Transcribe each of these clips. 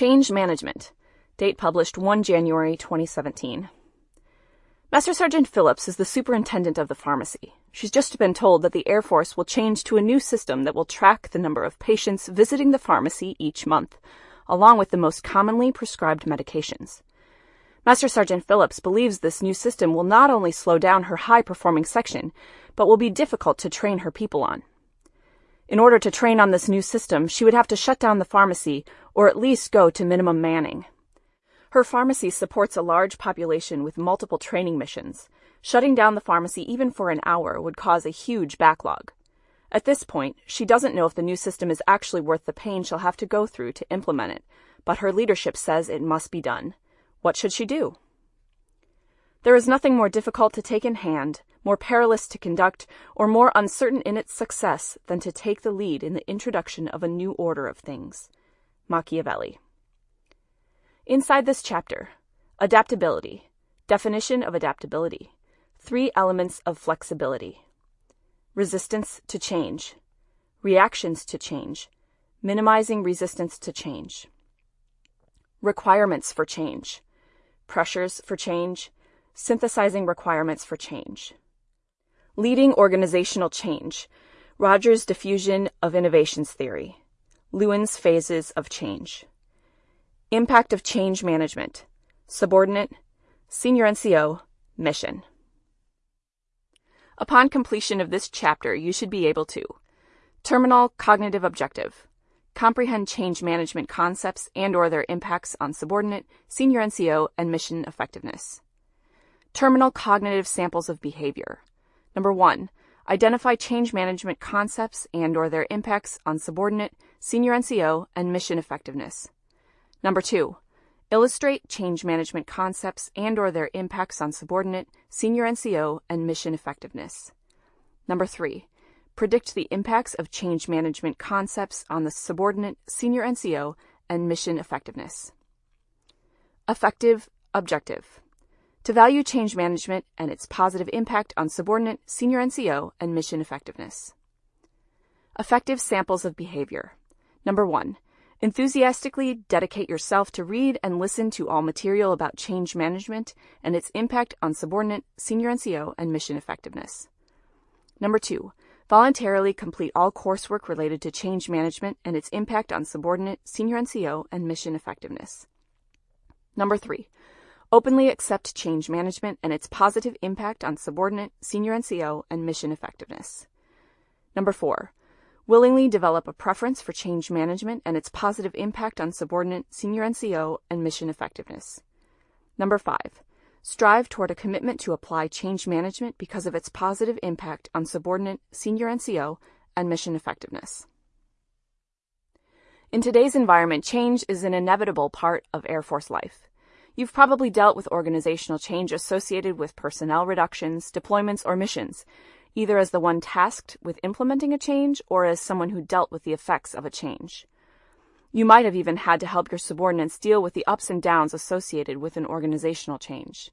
Change Management. Date published 1 January 2017. Master Sergeant Phillips is the superintendent of the pharmacy. She's just been told that the Air Force will change to a new system that will track the number of patients visiting the pharmacy each month, along with the most commonly prescribed medications. Master Sergeant Phillips believes this new system will not only slow down her high performing section, but will be difficult to train her people on. In order to train on this new system, she would have to shut down the pharmacy or at least go to minimum manning. Her pharmacy supports a large population with multiple training missions. Shutting down the pharmacy even for an hour would cause a huge backlog. At this point, she doesn't know if the new system is actually worth the pain she'll have to go through to implement it, but her leadership says it must be done. What should she do? There is nothing more difficult to take in hand, more perilous to conduct, or more uncertain in its success than to take the lead in the introduction of a new order of things. Machiavelli. Inside this chapter, adaptability, definition of adaptability, three elements of flexibility, resistance to change, reactions to change, minimizing resistance to change, requirements for change, pressures for change, synthesizing requirements for change. Leading organizational change, Rogers' diffusion of innovations theory, Lewin's phases of change. Impact of change management. Subordinate. Senior NCO. Mission. Upon completion of this chapter, you should be able to terminal cognitive objective, comprehend change management concepts and or their impacts on subordinate, senior NCO, and mission effectiveness. Terminal cognitive samples of behavior. Number 1. Identify change management concepts and or their impacts on subordinate, senior NCO, and mission effectiveness. Number two, illustrate change management concepts and or their impacts on subordinate, senior NCO, and mission effectiveness. Number three, predict the impacts of change management concepts on the subordinate, senior NCO, and mission effectiveness. Effective objective. To value change management and its positive impact on subordinate, senior NCO, and mission effectiveness. Effective samples of behavior. Number one, Enthusiastically dedicate yourself to read and listen to all material about change management and its impact on subordinate, senior NCO, and mission effectiveness. Number two, voluntarily complete all coursework related to change management and its impact on subordinate, senior NCO, and mission effectiveness. Number three, openly accept change management and its positive impact on subordinate, senior NCO, and mission effectiveness. Number four, willingly develop a preference for change management and its positive impact on subordinate, senior NCO, and mission effectiveness. Number five, strive toward a commitment to apply change management because of its positive impact on subordinate, senior NCO, and mission effectiveness. In today's environment, change is an inevitable part of Air Force life. You've probably dealt with organizational change associated with personnel reductions, deployments, or missions, either as the one tasked with implementing a change or as someone who dealt with the effects of a change. You might have even had to help your subordinates deal with the ups and downs associated with an organizational change.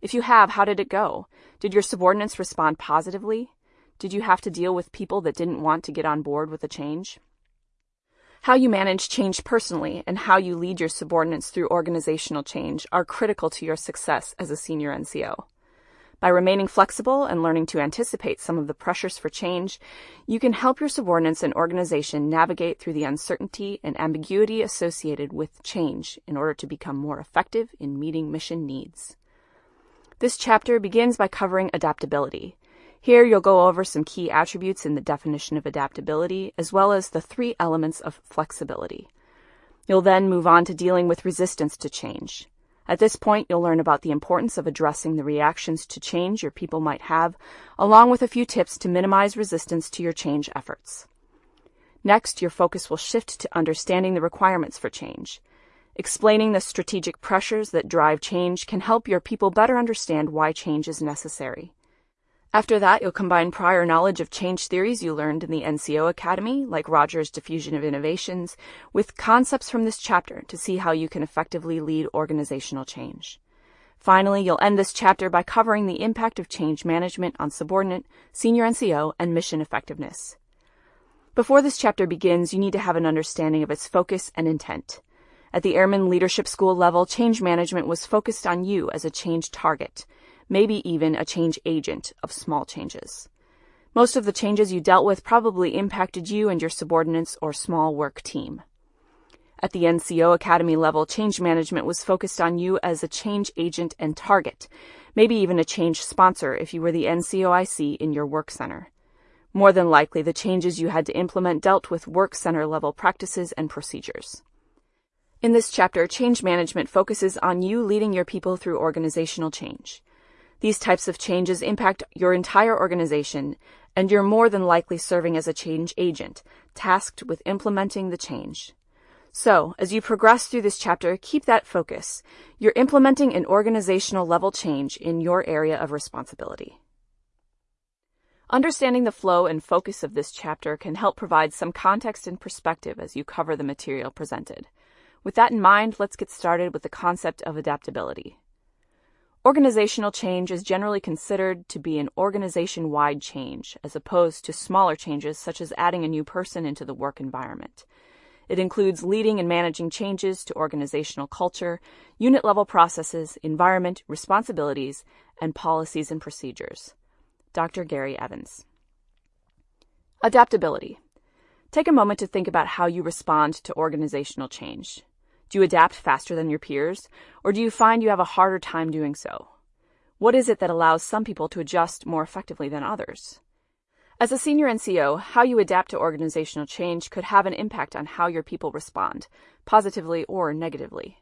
If you have, how did it go? Did your subordinates respond positively? Did you have to deal with people that didn't want to get on board with the change? How you manage change personally and how you lead your subordinates through organizational change are critical to your success as a senior NCO. By remaining flexible and learning to anticipate some of the pressures for change, you can help your subordinates and organization navigate through the uncertainty and ambiguity associated with change in order to become more effective in meeting mission needs. This chapter begins by covering adaptability. Here you'll go over some key attributes in the definition of adaptability, as well as the three elements of flexibility. You'll then move on to dealing with resistance to change. At this point, you'll learn about the importance of addressing the reactions to change your people might have, along with a few tips to minimize resistance to your change efforts. Next, your focus will shift to understanding the requirements for change. Explaining the strategic pressures that drive change can help your people better understand why change is necessary. After that, you'll combine prior knowledge of change theories you learned in the NCO Academy, like Rogers' Diffusion of Innovations, with concepts from this chapter to see how you can effectively lead organizational change. Finally, you'll end this chapter by covering the impact of change management on subordinate, senior NCO, and mission effectiveness. Before this chapter begins, you need to have an understanding of its focus and intent. At the Airman Leadership School level, change management was focused on you as a change target, maybe even a change agent of small changes. Most of the changes you dealt with probably impacted you and your subordinates or small work team. At the NCO Academy level, change management was focused on you as a change agent and target, maybe even a change sponsor if you were the NCOIC in your work center. More than likely, the changes you had to implement dealt with work center level practices and procedures. In this chapter, change management focuses on you leading your people through organizational change. These types of changes impact your entire organization, and you're more than likely serving as a change agent, tasked with implementing the change. So, as you progress through this chapter, keep that focus. You're implementing an organizational level change in your area of responsibility. Understanding the flow and focus of this chapter can help provide some context and perspective as you cover the material presented. With that in mind, let's get started with the concept of adaptability. Organizational change is generally considered to be an organization wide change, as opposed to smaller changes such as adding a new person into the work environment. It includes leading and managing changes to organizational culture, unit level processes, environment, responsibilities, and policies and procedures. Dr. Gary Evans. Adaptability. Take a moment to think about how you respond to organizational change. Do you adapt faster than your peers, or do you find you have a harder time doing so? What is it that allows some people to adjust more effectively than others? As a senior NCO, how you adapt to organizational change could have an impact on how your people respond, positively or negatively.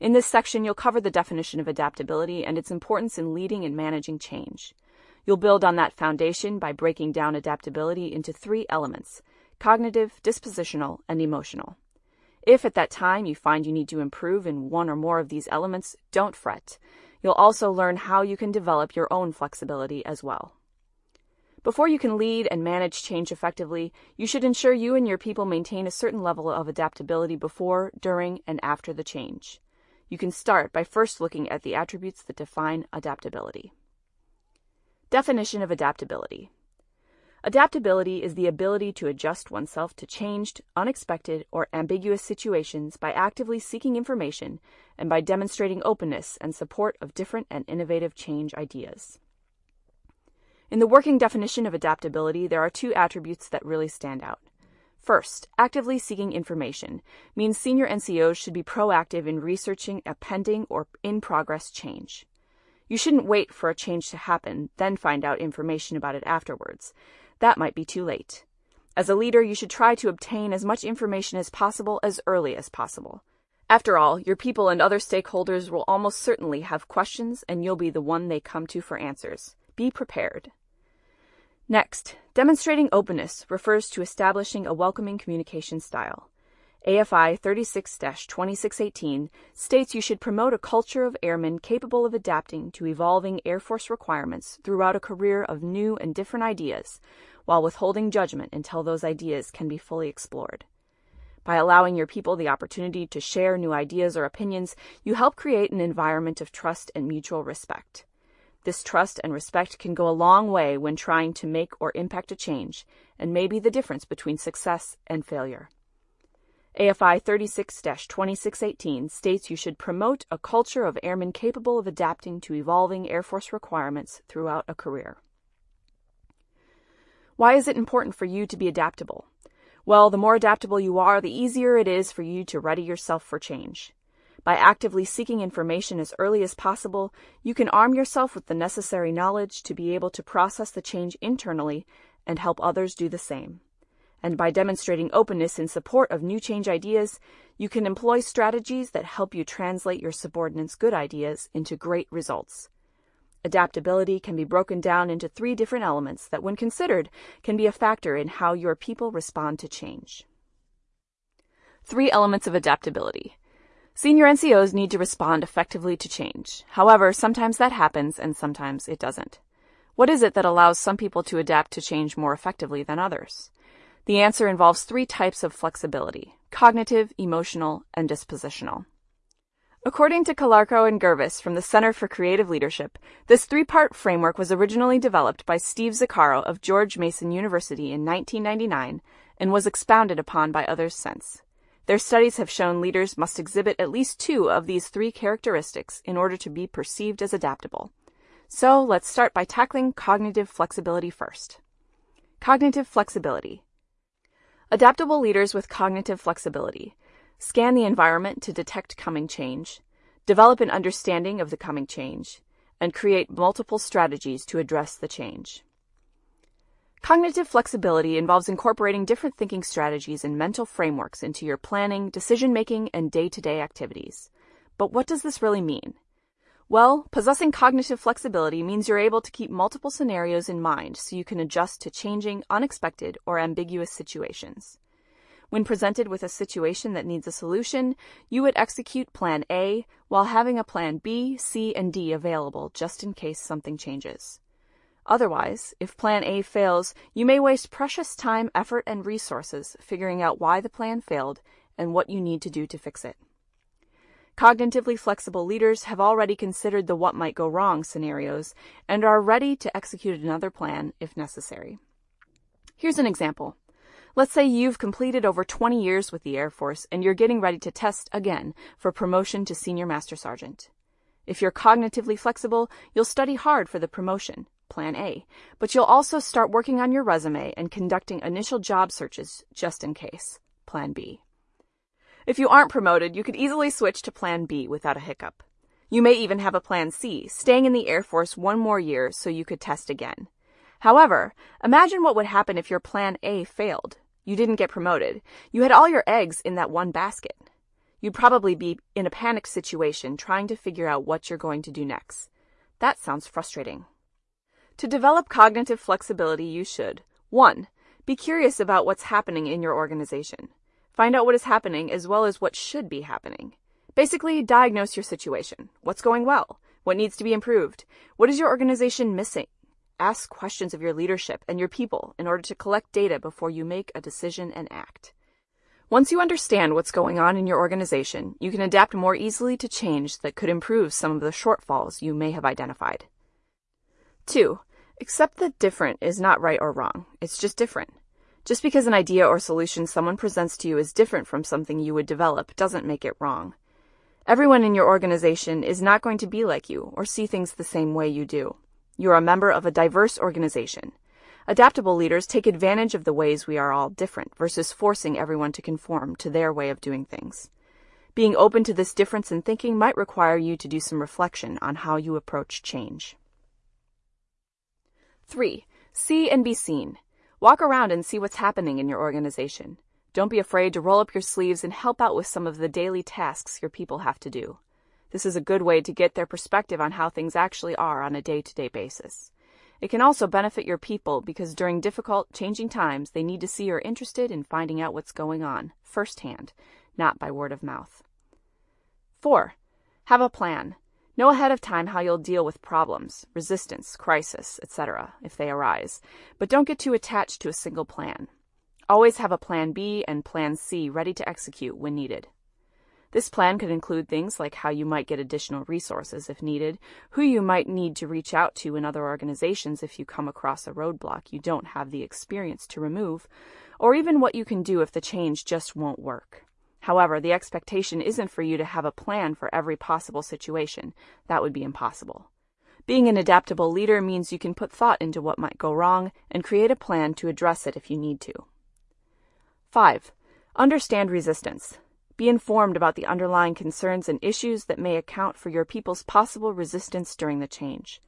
In this section, you'll cover the definition of adaptability and its importance in leading and managing change. You'll build on that foundation by breaking down adaptability into three elements cognitive, dispositional, and emotional. If at that time you find you need to improve in one or more of these elements, don't fret. You'll also learn how you can develop your own flexibility as well. Before you can lead and manage change effectively, you should ensure you and your people maintain a certain level of adaptability before, during, and after the change. You can start by first looking at the attributes that define adaptability. Definition of adaptability. Adaptability is the ability to adjust oneself to changed, unexpected, or ambiguous situations by actively seeking information and by demonstrating openness and support of different and innovative change ideas. In the working definition of adaptability, there are two attributes that really stand out. First, actively seeking information means senior NCOs should be proactive in researching a pending or in progress change. You shouldn't wait for a change to happen, then find out information about it afterwards. That might be too late. As a leader, you should try to obtain as much information as possible as early as possible. After all, your people and other stakeholders will almost certainly have questions, and you'll be the one they come to for answers. Be prepared. Next, demonstrating openness refers to establishing a welcoming communication style. AFI 36 2618 states you should promote a culture of airmen capable of adapting to evolving Air Force requirements throughout a career of new and different ideas, while withholding judgment until those ideas can be fully explored. By allowing your people the opportunity to share new ideas or opinions, you help create an environment of trust and mutual respect. This trust and respect can go a long way when trying to make or impact a change, and may be the difference between success and failure. AFI 36 2618 states you should promote a culture of airmen capable of adapting to evolving Air Force requirements throughout a career. Why is it important for you to be adaptable? Well, the more adaptable you are, the easier it is for you to ready yourself for change. By actively seeking information as early as possible, you can arm yourself with the necessary knowledge to be able to process the change internally and help others do the same. And by demonstrating openness in support of new change ideas, you can employ strategies that help you translate your subordinates' good ideas into great results. Adaptability can be broken down into three different elements that, when considered, can be a factor in how your people respond to change. Three elements of adaptability Senior NCOs need to respond effectively to change. However, sometimes that happens and sometimes it doesn't. What is it that allows some people to adapt to change more effectively than others? The answer involves three types of flexibility cognitive, emotional, and dispositional. According to Calarco and Gurvis from the Center for Creative Leadership, this three part framework was originally developed by Steve Zaccaro of George Mason University in 1999 and was expounded upon by others since. Their studies have shown leaders must exhibit at least two of these three characteristics in order to be perceived as adaptable. So let's start by tackling cognitive flexibility first. Cognitive flexibility. Adaptable leaders with cognitive flexibility scan the environment to detect coming change, develop an understanding of the coming change, and create multiple strategies to address the change. Cognitive flexibility involves incorporating different thinking strategies and mental frameworks into your planning, decision making, and day to day activities. But what does this really mean? Well, possessing cognitive flexibility means you're able to keep multiple scenarios in mind so you can adjust to changing, unexpected, or ambiguous situations. When presented with a situation that needs a solution, you would execute Plan A while having a Plan B, C, and D available just in case something changes. Otherwise, if Plan A fails, you may waste precious time, effort, and resources figuring out why the plan failed and what you need to do to fix it. Cognitively flexible leaders have already considered the what might go wrong scenarios and are ready to execute another plan if necessary. Here's an example. Let's say you've completed over 20 years with the Air Force and you're getting ready to test again for promotion to Senior Master Sergeant. If you're cognitively flexible, you'll study hard for the promotion Plan A, but you'll also start working on your resume and conducting initial job searches just in case. Plan B. If you aren't promoted, you could easily switch to Plan B without a hiccup. You may even have a Plan C, staying in the Air Force one more year so you could test again. However, imagine what would happen if your Plan A failed. You didn't get promoted. You had all your eggs in that one basket. You'd probably be in a panic situation trying to figure out what you're going to do next. That sounds frustrating. To develop cognitive flexibility, you should 1. Be curious about what's happening in your organization. Find out what is happening as well as what should be happening. Basically, diagnose your situation. What's going well? What needs to be improved? What is your organization missing? Ask questions of your leadership and your people in order to collect data before you make a decision and act. Once you understand what's going on in your organization, you can adapt more easily to change that could improve some of the shortfalls you may have identified. 2. Accept that different is not right or wrong. It's just different. Just because an idea or solution someone presents to you is different from something you would develop doesn't make it wrong. Everyone in your organization is not going to be like you or see things the same way you do. You are a member of a diverse organization. Adaptable leaders take advantage of the ways we are all different versus forcing everyone to conform to their way of doing things. Being open to this difference in thinking might require you to do some reflection on how you approach change. 3. See and be seen. Walk around and see what's happening in your organization. Don't be afraid to roll up your sleeves and help out with some of the daily tasks your people have to do. This is a good way to get their perspective on how things actually are on a day to day basis. It can also benefit your people because during difficult, changing times, they need to see you're interested in finding out what's going on firsthand, not by word of mouth. 4. Have a plan. Know ahead of time how you'll deal with problems, resistance, crisis, etc., if they arise, but don't get too attached to a single plan. Always have a plan B and plan C ready to execute when needed. This plan could include things like how you might get additional resources if needed, who you might need to reach out to in other organizations if you come across a roadblock you don't have the experience to remove, or even what you can do if the change just won't work. However, the expectation isn't for you to have a plan for every possible situation. That would be impossible. Being an adaptable leader means you can put thought into what might go wrong and create a plan to address it if you need to. 5. Understand resistance. Be informed about the underlying concerns and issues that may account for your people's possible resistance during the change.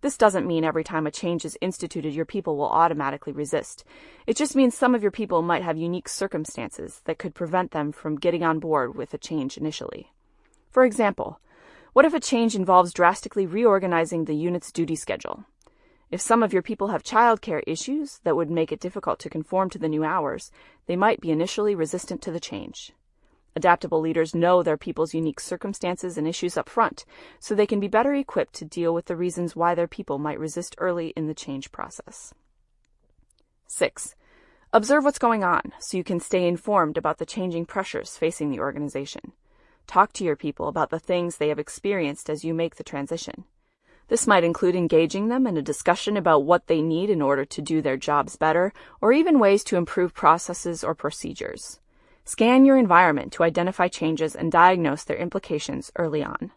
This doesn't mean every time a change is instituted, your people will automatically resist. It just means some of your people might have unique circumstances that could prevent them from getting on board with a change initially. For example, what if a change involves drastically reorganizing the unit's duty schedule? If some of your people have childcare issues that would make it difficult to conform to the new hours, they might be initially resistant to the change. Adaptable leaders know their people's unique circumstances and issues up front, so they can be better equipped to deal with the reasons why their people might resist early in the change process. 6. Observe what's going on so you can stay informed about the changing pressures facing the organization. Talk to your people about the things they have experienced as you make the transition. This might include engaging them in a discussion about what they need in order to do their jobs better, or even ways to improve processes or procedures. Scan your environment to identify changes and diagnose their implications early on.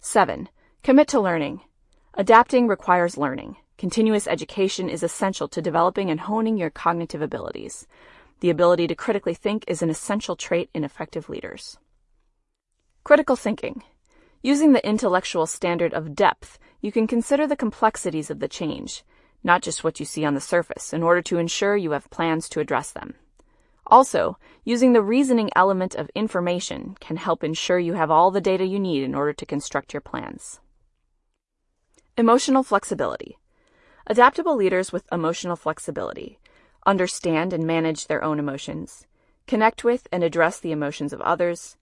7. Commit to learning. Adapting requires learning. Continuous education is essential to developing and honing your cognitive abilities. The ability to critically think is an essential trait in effective leaders. Critical thinking. Using the intellectual standard of depth, you can consider the complexities of the change, not just what you see on the surface, in order to ensure you have plans to address them. Also, using the reasoning element of information can help ensure you have all the data you need in order to construct your plans. Emotional flexibility. Adaptable leaders with emotional flexibility understand and manage their own emotions, connect with and address the emotions of others,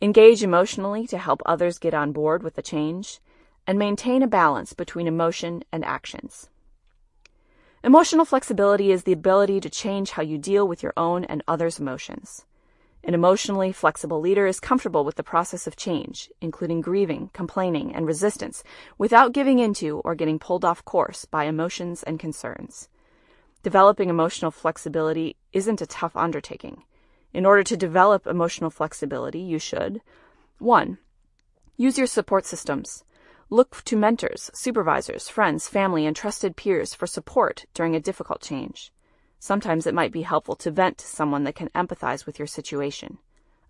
engage emotionally to help others get on board with the change, and maintain a balance between emotion and actions. Emotional flexibility is the ability to change how you deal with your own and others' emotions. An emotionally flexible leader is comfortable with the process of change, including grieving, complaining, and resistance, without giving into or getting pulled off course by emotions and concerns. Developing emotional flexibility isn't a tough undertaking. In order to develop emotional flexibility, you should 1. Use your support systems. Look to mentors, supervisors, friends, family, and trusted peers for support during a difficult change. Sometimes it might be helpful to vent to someone that can empathize with your situation.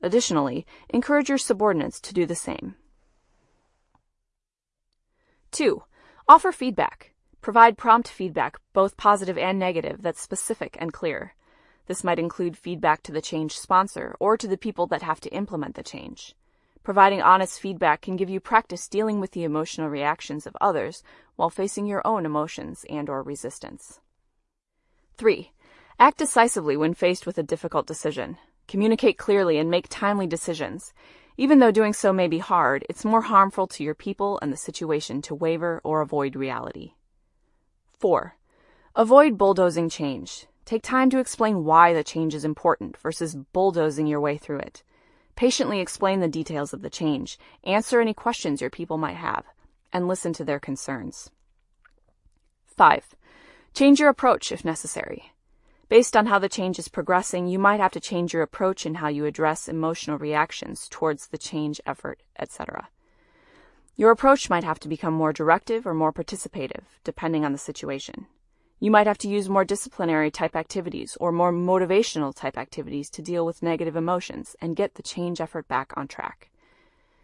Additionally, encourage your subordinates to do the same. 2. Offer feedback. Provide prompt feedback, both positive and negative, that's specific and clear. This might include feedback to the change sponsor or to the people that have to implement the change. Providing honest feedback can give you practice dealing with the emotional reactions of others while facing your own emotions and or resistance. 3. Act decisively when faced with a difficult decision. Communicate clearly and make timely decisions. Even though doing so may be hard, it's more harmful to your people and the situation to waver or avoid reality. 4. Avoid bulldozing change. Take time to explain why the change is important versus bulldozing your way through it. Patiently explain the details of the change, answer any questions your people might have, and listen to their concerns. 5. Change your approach if necessary. Based on how the change is progressing, you might have to change your approach in how you address emotional reactions towards the change effort, etc. Your approach might have to become more directive or more participative, depending on the situation. You might have to use more disciplinary type activities or more motivational type activities to deal with negative emotions and get the change effort back on track.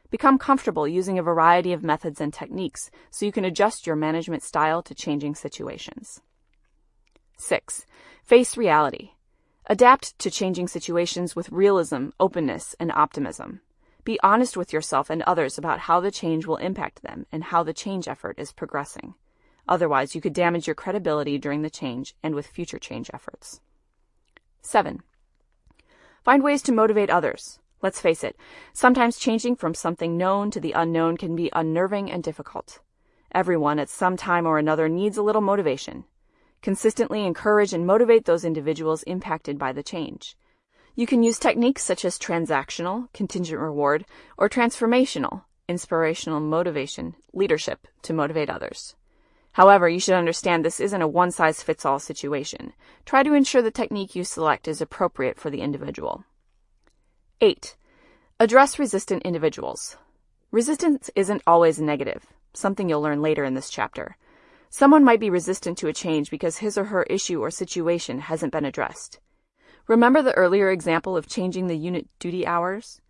Become comfortable using a variety of methods and techniques so you can adjust your management style to changing situations. 6. Face reality. Adapt to changing situations with realism, openness, and optimism. Be honest with yourself and others about how the change will impact them and how the change effort is progressing. Otherwise, you could damage your credibility during the change and with future change efforts. 7. Find ways to motivate others. Let's face it, sometimes changing from something known to the unknown can be unnerving and difficult. Everyone at some time or another needs a little motivation. Consistently encourage and motivate those individuals impacted by the change. You can use techniques such as transactional, contingent reward, or transformational, inspirational motivation, leadership to motivate others. However, you should understand this isn't a one size fits all situation. Try to ensure the technique you select is appropriate for the individual. 8. Address resistant individuals. Resistance isn't always negative, something you'll learn later in this chapter. Someone might be resistant to a change because his or her issue or situation hasn't been addressed. Remember the earlier example of changing the unit duty hours?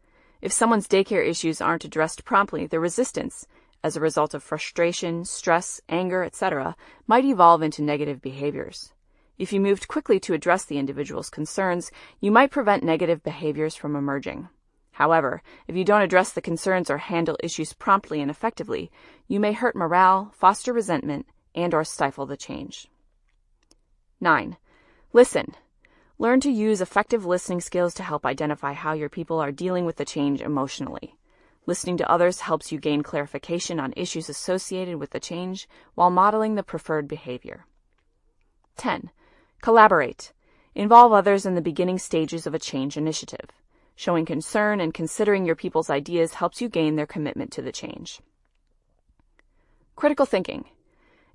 If someone's daycare issues aren't addressed promptly, the resistance, as a result of frustration, stress, anger, etc., might evolve into negative behaviors. If you moved quickly to address the individual's concerns, you might prevent negative behaviors from emerging. However, if you don't address the concerns or handle issues promptly and effectively, you may hurt morale, foster resentment, and or stifle the change. 9. Listen. Learn to use effective listening skills to help identify how your people are dealing with the change emotionally. Listening to others helps you gain clarification on issues associated with the change while modeling the preferred behavior. 10. Collaborate. Involve others in the beginning stages of a change initiative. Showing concern and considering your people's ideas helps you gain their commitment to the change. Critical thinking.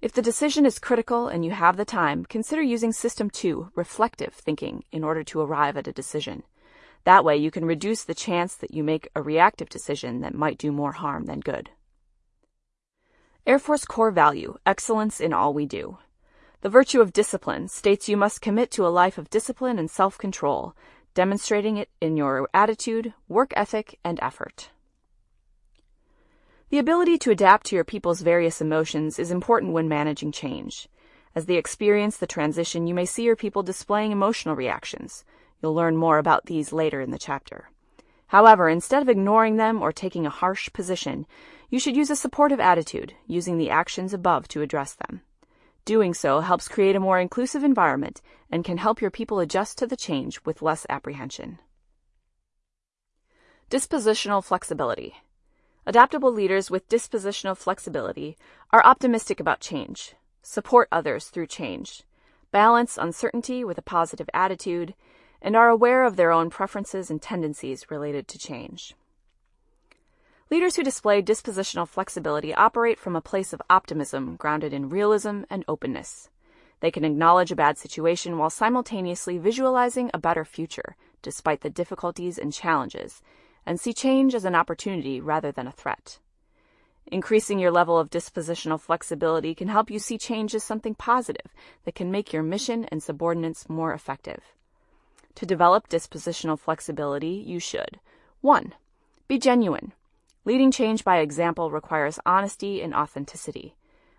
If the decision is critical and you have the time, consider using System 2, reflective thinking, in order to arrive at a decision. That way, you can reduce the chance that you make a reactive decision that might do more harm than good. Air Force core value excellence in all we do. The virtue of discipline states you must commit to a life of discipline and self control, demonstrating it in your attitude, work ethic, and effort. The ability to adapt to your people's various emotions is important when managing change. As they experience the transition, you may see your people displaying emotional reactions. You'll learn more about these later in the chapter. However, instead of ignoring them or taking a harsh position, you should use a supportive attitude, using the actions above to address them. Doing so helps create a more inclusive environment and can help your people adjust to the change with less apprehension. Dispositional flexibility. Adaptable leaders with dispositional flexibility are optimistic about change, support others through change, balance uncertainty with a positive attitude, and are aware of their own preferences and tendencies related to change. Leaders who display dispositional flexibility operate from a place of optimism grounded in realism and openness. They can acknowledge a bad situation while simultaneously visualizing a better future, despite the difficulties and challenges, and see change as an opportunity rather than a threat. Increasing your level of dispositional flexibility can help you see change as something positive that can make your mission and subordinates more effective. To develop dispositional flexibility, you should 1. Be genuine. Leading change by example requires honesty and authenticity.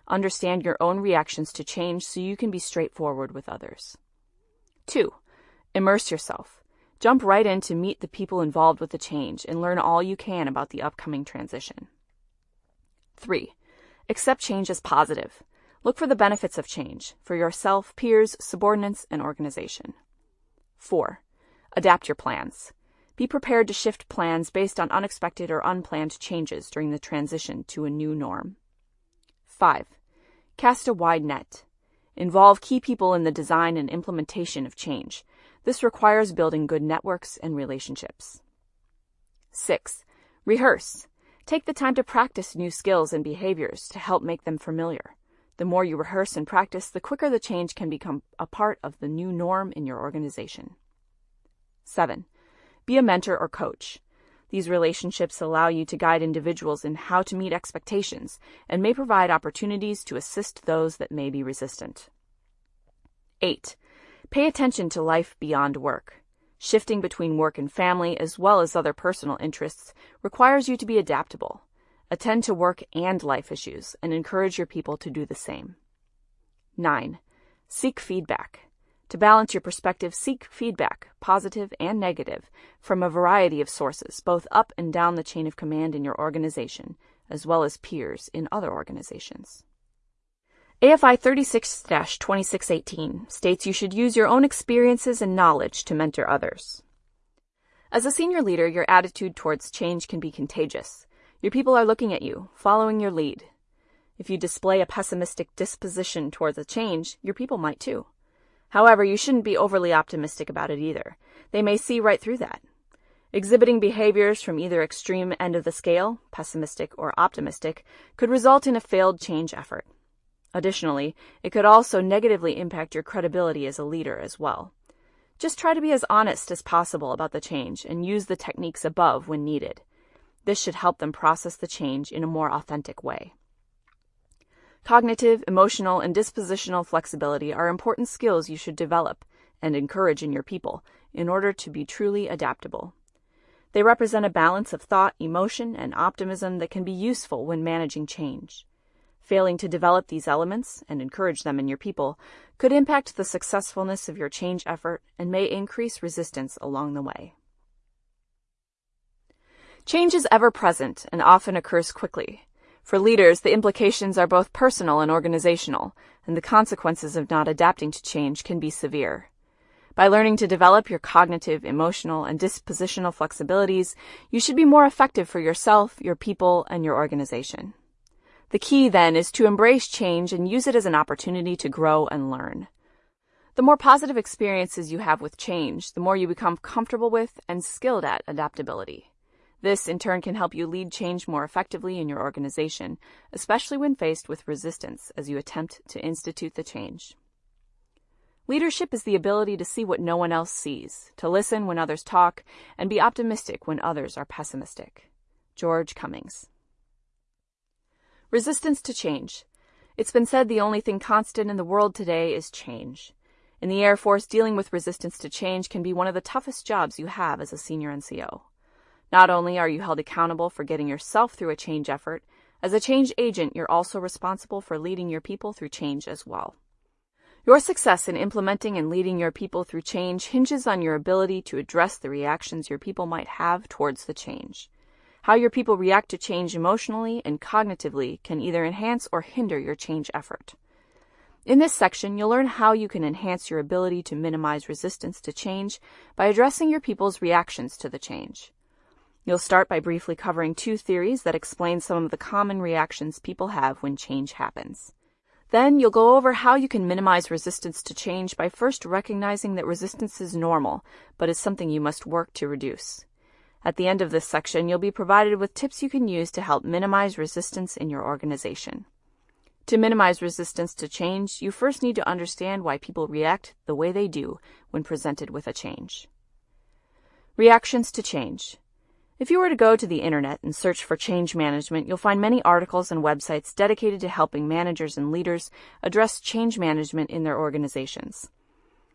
Understand your own reactions to change so you can be straightforward with others. 2. Immerse yourself. Jump right in to meet the people involved with the change and learn all you can about the upcoming transition. 3. Accept change as positive. Look for the benefits of change for yourself, peers, subordinates, and organization. 4. Adapt your plans. Be prepared to shift plans based on unexpected or unplanned changes during the transition to a new norm. 5. Cast a wide net. Involve key people in the design and implementation of change. This requires building good networks and relationships. 6. Rehearse. Take the time to practice new skills and behaviors to help make them familiar. The more you rehearse and practice, the quicker the change can become a part of the new norm in your organization. 7. Be a mentor or coach. These relationships allow you to guide individuals in how to meet expectations and may provide opportunities to assist those that may be resistant. 8. Pay attention to life beyond work. Shifting between work and family, as well as other personal interests, requires you to be adaptable. Attend to work and life issues and encourage your people to do the same. 9. Seek feedback. To balance your perspective, seek feedback, positive and negative, from a variety of sources, both up and down the chain of command in your organization, as well as peers in other organizations. AFI 36-2618 states you should use your own experiences and knowledge to mentor others. As a senior leader, your attitude towards change can be contagious. Your people are looking at you, following your lead. If you display a pessimistic disposition towards a change, your people might too. However, you shouldn't be overly optimistic about it either. They may see right through that. Exhibiting behaviors from either extreme end of the scale, pessimistic or optimistic, could result in a failed change effort. Additionally, it could also negatively impact your credibility as a leader as well. Just try to be as honest as possible about the change and use the techniques above when needed. This should help them process the change in a more authentic way. Cognitive, emotional, and dispositional flexibility are important skills you should develop and encourage in your people in order to be truly adaptable. They represent a balance of thought, emotion, and optimism that can be useful when managing change. Failing to develop these elements and encourage them in your people could impact the successfulness of your change effort and may increase resistance along the way. Change is ever present and often occurs quickly. For leaders, the implications are both personal and organizational, and the consequences of not adapting to change can be severe. By learning to develop your cognitive, emotional, and dispositional flexibilities, you should be more effective for yourself, your people, and your organization. The key, then, is to embrace change and use it as an opportunity to grow and learn. The more positive experiences you have with change, the more you become comfortable with and skilled at adaptability. This, in turn, can help you lead change more effectively in your organization, especially when faced with resistance as you attempt to institute the change. Leadership is the ability to see what no one else sees, to listen when others talk, and be optimistic when others are pessimistic. George Cummings. Resistance to change. It's been said the only thing constant in the world today is change. In the Air Force, dealing with resistance to change can be one of the toughest jobs you have as a senior NCO. Not only are you held accountable for getting yourself through a change effort, as a change agent, you're also responsible for leading your people through change as well. Your success in implementing and leading your people through change hinges on your ability to address the reactions your people might have towards the change. How your people react to change emotionally and cognitively can either enhance or hinder your change effort. In this section, you'll learn how you can enhance your ability to minimize resistance to change by addressing your people's reactions to the change. You'll start by briefly covering two theories that explain some of the common reactions people have when change happens. Then you'll go over how you can minimize resistance to change by first recognizing that resistance is normal, but is something you must work to reduce. At the end of this section, you'll be provided with tips you can use to help minimize resistance in your organization. To minimize resistance to change, you first need to understand why people react the way they do when presented with a change. Reactions to change. If you were to go to the internet and search for change management, you'll find many articles and websites dedicated to helping managers and leaders address change management in their organizations.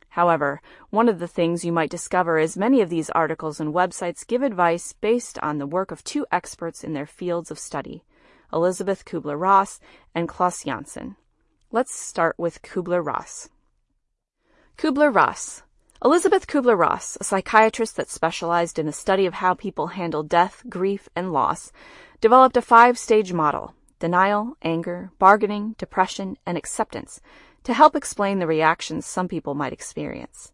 However, one of the things you might discover is many of these articles and websites give advice based on the work of two experts in their fields of study, Elizabeth Kubler-Ross and Klaus Janssen. Let's start with Kubler-Ross. Kubler-Ross Elisabeth Kubler-Ross, a psychiatrist that specialized in the study of how people handle death, grief, and loss, developed a five-stage model, denial, anger, bargaining, depression, and acceptance, to help explain the reactions some people might experience.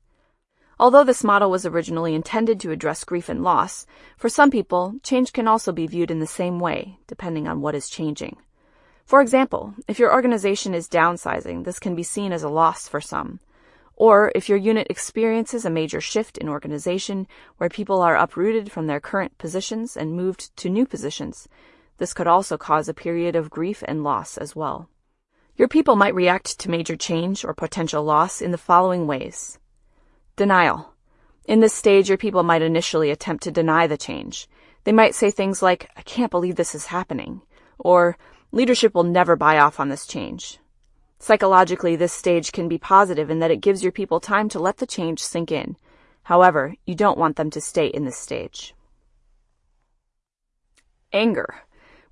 Although this model was originally intended to address grief and loss, for some people, change can also be viewed in the same way, depending on what is changing. For example, if your organization is downsizing, this can be seen as a loss for some. Or if your unit experiences a major shift in organization where people are uprooted from their current positions and moved to new positions, this could also cause a period of grief and loss as well. Your people might react to major change or potential loss in the following ways. Denial. In this stage, your people might initially attempt to deny the change. They might say things like, I can't believe this is happening, or leadership will never buy off on this change. Psychologically, this stage can be positive in that it gives your people time to let the change sink in. However, you don't want them to stay in this stage. Anger.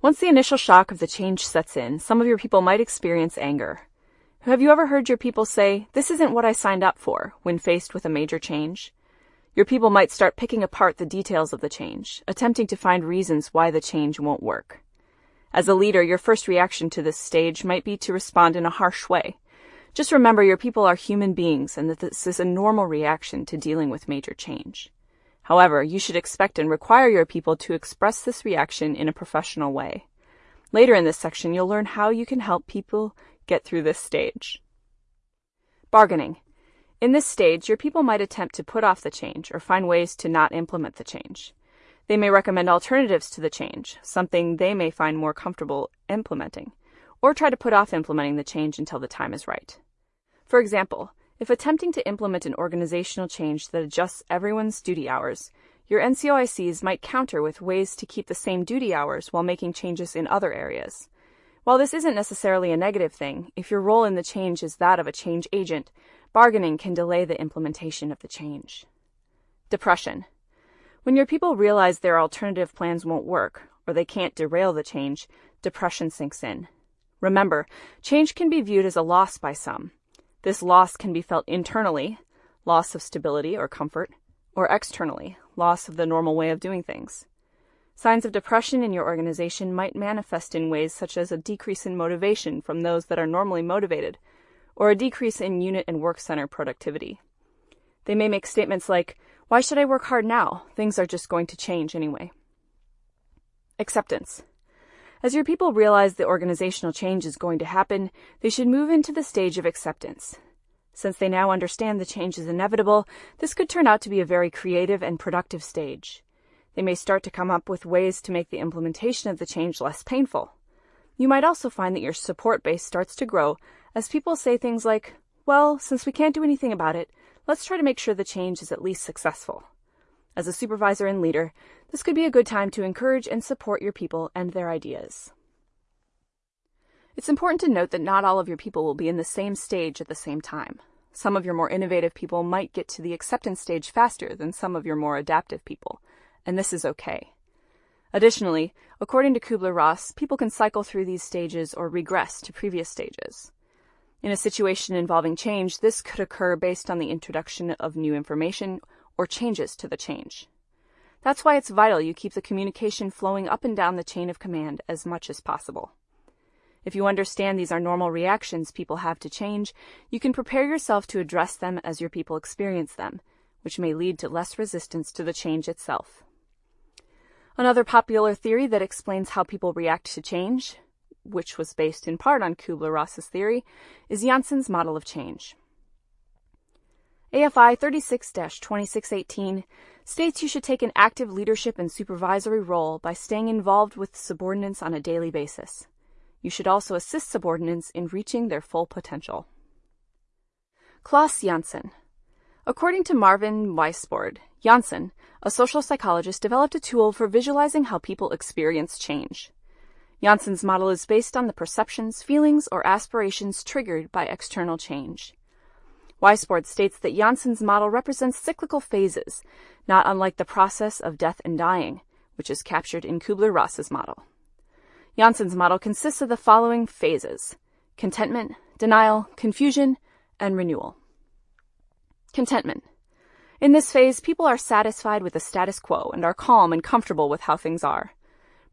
Once the initial shock of the change sets in, some of your people might experience anger. Have you ever heard your people say, This isn't what I signed up for, when faced with a major change? Your people might start picking apart the details of the change, attempting to find reasons why the change won't work. As a leader, your first reaction to this stage might be to respond in a harsh way. Just remember your people are human beings and that this is a normal reaction to dealing with major change. However, you should expect and require your people to express this reaction in a professional way. Later in this section, you'll learn how you can help people get through this stage. Bargaining. In this stage, your people might attempt to put off the change or find ways to not implement the change. They may recommend alternatives to the change, something they may find more comfortable implementing, or try to put off implementing the change until the time is right. For example, if attempting to implement an organizational change that adjusts everyone's duty hours, your NCOICs might counter with ways to keep the same duty hours while making changes in other areas. While this isn't necessarily a negative thing, if your role in the change is that of a change agent, bargaining can delay the implementation of the change. Depression. When your people realize their alternative plans won't work, or they can't derail the change, depression sinks in. Remember, change can be viewed as a loss by some. This loss can be felt internally, loss of stability or comfort, or externally, loss of the normal way of doing things. Signs of depression in your organization might manifest in ways such as a decrease in motivation from those that are normally motivated, or a decrease in unit and work center productivity. They may make statements like, why should I work hard now? Things are just going to change anyway. Acceptance. As your people realize the organizational change is going to happen, they should move into the stage of acceptance. Since they now understand the change is inevitable, this could turn out to be a very creative and productive stage. They may start to come up with ways to make the implementation of the change less painful. You might also find that your support base starts to grow as people say things like, well, since we can't do anything about it, let's try to make sure the change is at least successful. As a supervisor and leader, this could be a good time to encourage and support your people and their ideas. It's important to note that not all of your people will be in the same stage at the same time. Some of your more innovative people might get to the acceptance stage faster than some of your more adaptive people, and this is okay. Additionally, according to Kubler-Ross, people can cycle through these stages or regress to previous stages. In a situation involving change, this could occur based on the introduction of new information or changes to the change. That's why it's vital you keep the communication flowing up and down the chain of command as much as possible. If you understand these are normal reactions people have to change, you can prepare yourself to address them as your people experience them, which may lead to less resistance to the change itself. Another popular theory that explains how people react to change which was based in part on Kubler-Ross's theory, is Janssen's model of change. AFI 36-2618 states you should take an active leadership and supervisory role by staying involved with subordinates on a daily basis. You should also assist subordinates in reaching their full potential. Klaus Janssen According to Marvin Weisbord, Janssen, a social psychologist, developed a tool for visualizing how people experience change. Janssen's model is based on the perceptions, feelings, or aspirations triggered by external change. Weisbord states that Janssen's model represents cyclical phases, not unlike the process of death and dying, which is captured in Kubler-Ross's model. Janssen's model consists of the following phases contentment, denial, confusion, and renewal. Contentment. In this phase, people are satisfied with the status quo and are calm and comfortable with how things are.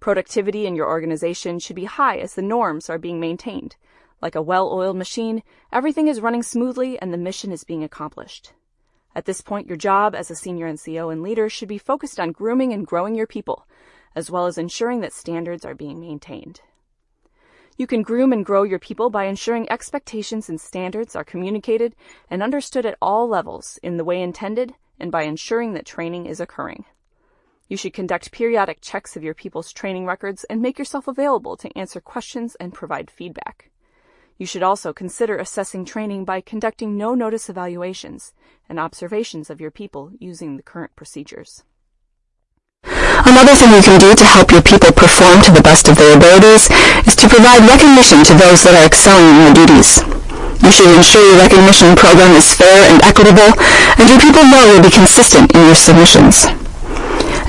Productivity in your organization should be high as the norms are being maintained. Like a well-oiled machine, everything is running smoothly and the mission is being accomplished. At this point, your job as a senior NCO and leader should be focused on grooming and growing your people, as well as ensuring that standards are being maintained. You can groom and grow your people by ensuring expectations and standards are communicated and understood at all levels in the way intended and by ensuring that training is occurring. You should conduct periodic checks of your people's training records and make yourself available to answer questions and provide feedback. You should also consider assessing training by conducting no-notice evaluations and observations of your people using the current procedures. Another thing you can do to help your people perform to the best of their abilities is to provide recognition to those that are excelling in their duties. You should ensure your recognition program is fair and equitable, and your people know you'll be consistent in your submissions.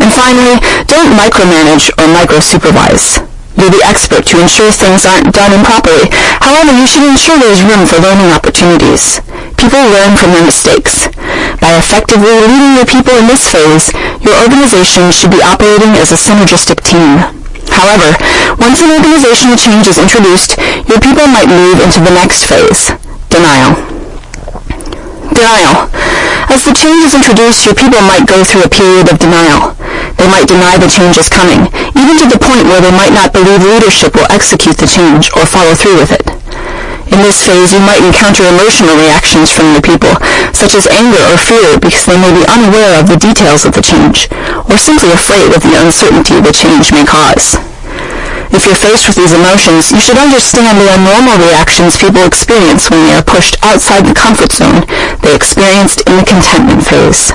And finally, don't micromanage or micro-supervise. You're the expert to ensure things aren't done improperly. However, you should ensure there's room for learning opportunities. People learn from their mistakes. By effectively leading your people in this phase, your organization should be operating as a synergistic team. However, once an organizational change is introduced, your people might move into the next phase, denial. Denial. As the change is introduced, your people might go through a period of denial. They might deny the change is coming, even to the point where they might not believe leadership will execute the change or follow through with it. In this phase, you might encounter emotional reactions from your people, such as anger or fear because they may be unaware of the details of the change, or simply afraid of the uncertainty the change may cause. If you're faced with these emotions, you should understand they are normal reactions people experience when they are pushed outside the comfort zone they experienced in the contentment phase.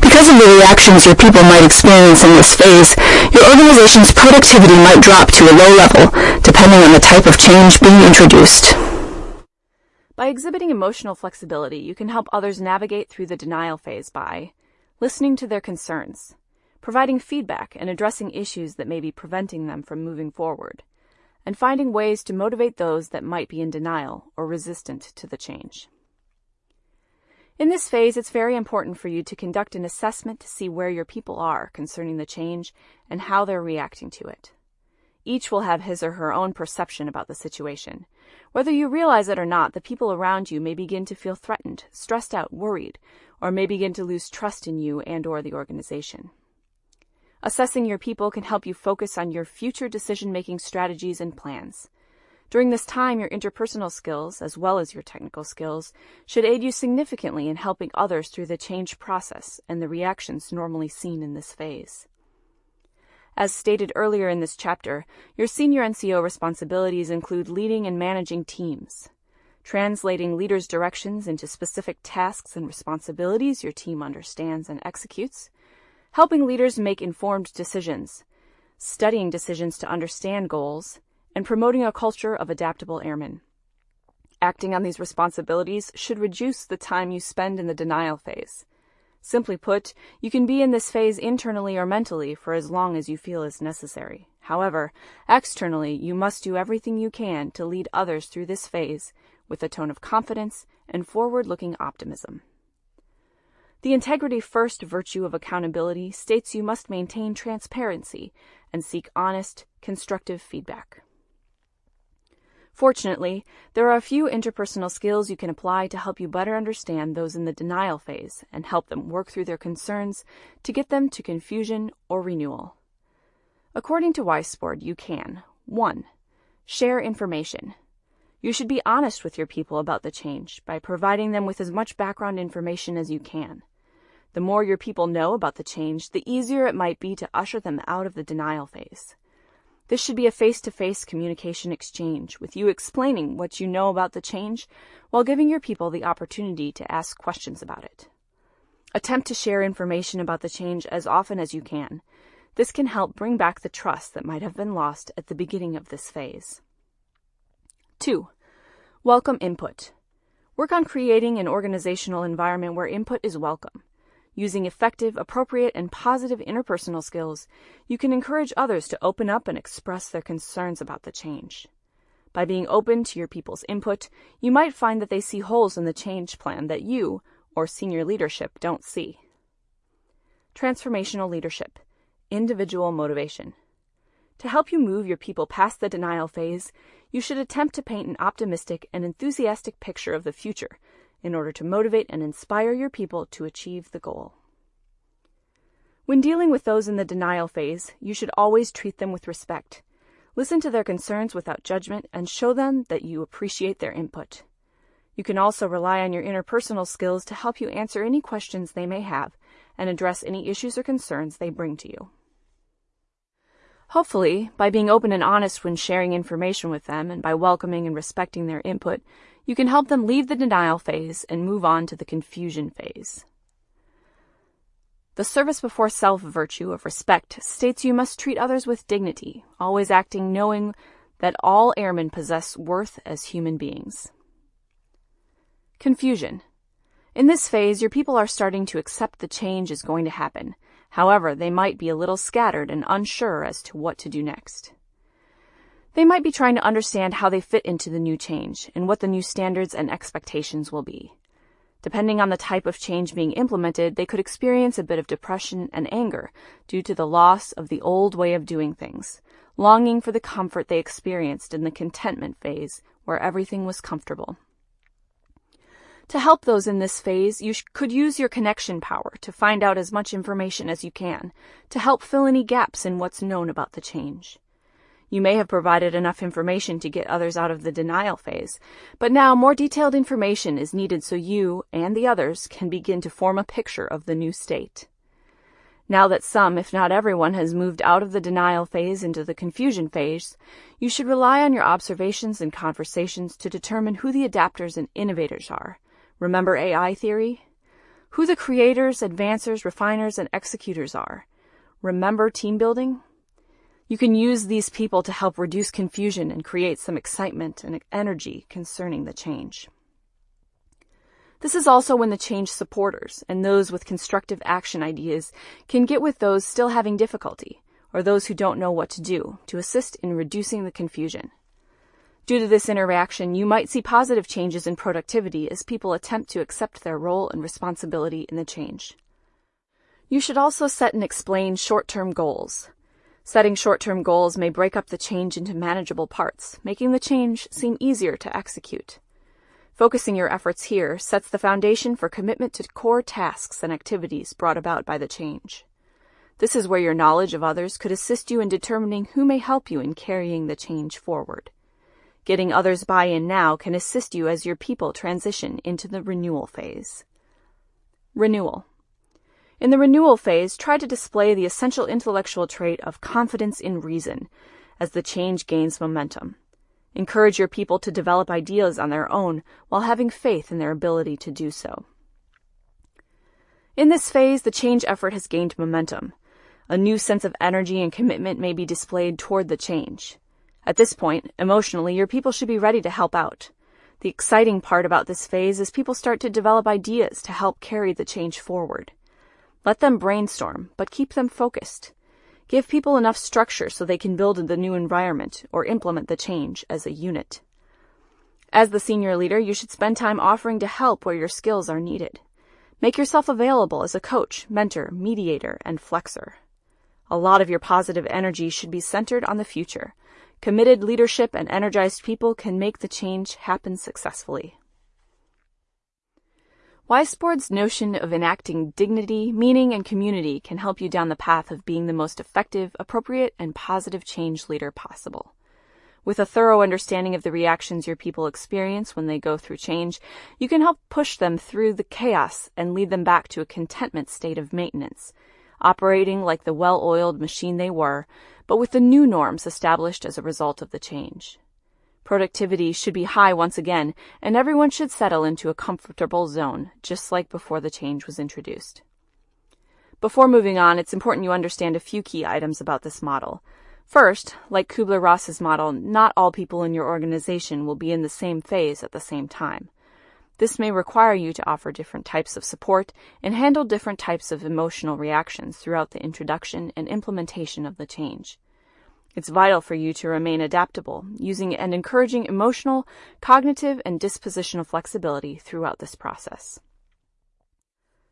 Because of the reactions your people might experience in this phase, your organization's productivity might drop to a low level, depending on the type of change being introduced. By exhibiting emotional flexibility, you can help others navigate through the denial phase by listening to their concerns, providing feedback and addressing issues that may be preventing them from moving forward, and finding ways to motivate those that might be in denial or resistant to the change. In this phase, it's very important for you to conduct an assessment to see where your people are concerning the change and how they're reacting to it. Each will have his or her own perception about the situation. Whether you realize it or not, the people around you may begin to feel threatened, stressed out, worried, or may begin to lose trust in you and or the organization. Assessing your people can help you focus on your future decision-making strategies and plans. During this time, your interpersonal skills, as well as your technical skills, should aid you significantly in helping others through the change process and the reactions normally seen in this phase. As stated earlier in this chapter, your senior NCO responsibilities include leading and managing teams. translating leaders' directions into specific tasks and responsibilities your team understands and executes, helping leaders make informed decisions, studying decisions to understand goals, and promoting a culture of adaptable airmen. Acting on these responsibilities should reduce the time you spend in the denial phase. Simply put, you can be in this phase internally or mentally for as long as you feel is necessary. However, externally, you must do everything you can to lead others through this phase with a tone of confidence and forward looking optimism. The integrity first virtue of accountability states you must maintain transparency and seek honest, constructive feedback. Fortunately, there are a few interpersonal skills you can apply to help you better understand those in the denial phase and help them work through their concerns to get them to confusion or renewal. According to Weisbord, you can 1. Share information. You should be honest with your people about the change by providing them with as much background information as you can. The more your people know about the change, the easier it might be to usher them out of the denial phase. This should be a face to face communication exchange, with you explaining what you know about the change while giving your people the opportunity to ask questions about it. Attempt to share information about the change as often as you can. This can help bring back the trust that might have been lost at the beginning of this phase. 2. Welcome input. Work on creating an organizational environment where input is welcome. Using effective, appropriate, and positive interpersonal skills, you can encourage others to open up and express their concerns about the change. By being open to your people's input, you might find that they see holes in the change plan that you, or senior leadership, don't see. Transformational leadership, individual motivation. To help you move your people past the denial phase, you should attempt to paint an optimistic and enthusiastic picture of the future in order to motivate and inspire your people to achieve the goal. When dealing with those in the denial phase, you should always treat them with respect. Listen to their concerns without judgment and show them that you appreciate their input. You can also rely on your interpersonal skills to help you answer any questions they may have and address any issues or concerns they bring to you. Hopefully, by being open and honest when sharing information with them and by welcoming and respecting their input, you can help them leave the denial phase and move on to the confusion phase. The service before self virtue of respect states you must treat others with dignity, always acting knowing that all airmen possess worth as human beings. Confusion. In this phase, your people are starting to accept the change is going to happen. However, they might be a little scattered and unsure as to what to do next. They might be trying to understand how they fit into the new change and what the new standards and expectations will be. Depending on the type of change being implemented, they could experience a bit of depression and anger due to the loss of the old way of doing things, longing for the comfort they experienced in the contentment phase where everything was comfortable. To help those in this phase, you could use your connection power to find out as much information as you can to help fill any gaps in what's known about the change. You may have provided enough information to get others out of the denial phase, but now more detailed information is needed so you and the others can begin to form a picture of the new state. Now that some, if not everyone, has moved out of the denial phase into the confusion phase, you should rely on your observations and conversations to determine who the adapters and innovators are. Remember AI theory? Who the creators, advancers, refiners, and executors are. Remember team building? You can use these people to help reduce confusion and create some excitement and energy concerning the change. This is also when the change supporters and those with constructive action ideas can get with those still having difficulty or those who don't know what to do to assist in reducing the confusion. Due to this interaction, you might see positive changes in productivity as people attempt to accept their role and responsibility in the change. You should also set and explain short-term goals. Setting short-term goals may break up the change into manageable parts, making the change seem easier to execute. Focusing your efforts here sets the foundation for commitment to core tasks and activities brought about by the change. This is where your knowledge of others could assist you in determining who may help you in carrying the change forward. Getting others' buy-in now can assist you as your people transition into the renewal phase. Renewal. In the renewal phase, try to display the essential intellectual trait of confidence in reason as the change gains momentum. Encourage your people to develop ideas on their own while having faith in their ability to do so. In this phase, the change effort has gained momentum. A new sense of energy and commitment may be displayed toward the change. At this point, emotionally, your people should be ready to help out. The exciting part about this phase is people start to develop ideas to help carry the change forward. Let them brainstorm, but keep them focused. Give people enough structure so they can build the new environment or implement the change as a unit. As the senior leader, you should spend time offering to help where your skills are needed. Make yourself available as a coach, mentor, mediator, and flexor. A lot of your positive energy should be centered on the future. Committed leadership and energized people can make the change happen successfully. Weisbord's notion of enacting dignity, meaning, and community can help you down the path of being the most effective, appropriate, and positive change leader possible. With a thorough understanding of the reactions your people experience when they go through change, you can help push them through the chaos and lead them back to a contentment state of maintenance, operating like the well oiled machine they were, but with the new norms established as a result of the change. Productivity should be high once again, and everyone should settle into a comfortable zone, just like before the change was introduced. Before moving on, it's important you understand a few key items about this model. First, like Kubler-Ross's model, not all people in your organization will be in the same phase at the same time. This may require you to offer different types of support and handle different types of emotional reactions throughout the introduction and implementation of the change. It's vital for you to remain adaptable, using and encouraging emotional, cognitive, and dispositional flexibility throughout this process.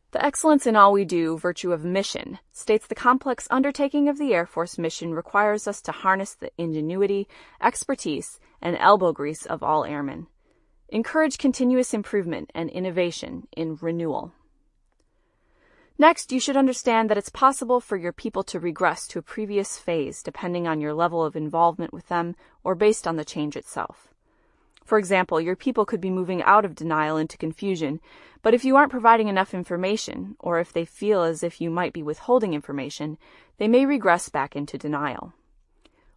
The excellence in all we do virtue of mission states the complex undertaking of the Air Force mission requires us to harness the ingenuity, expertise, and elbow grease of all airmen. Encourage continuous improvement and innovation in renewal. Next, you should understand that it's possible for your people to regress to a previous phase depending on your level of involvement with them or based on the change itself. For example, your people could be moving out of denial into confusion, but if you aren't providing enough information, or if they feel as if you might be withholding information, they may regress back into denial.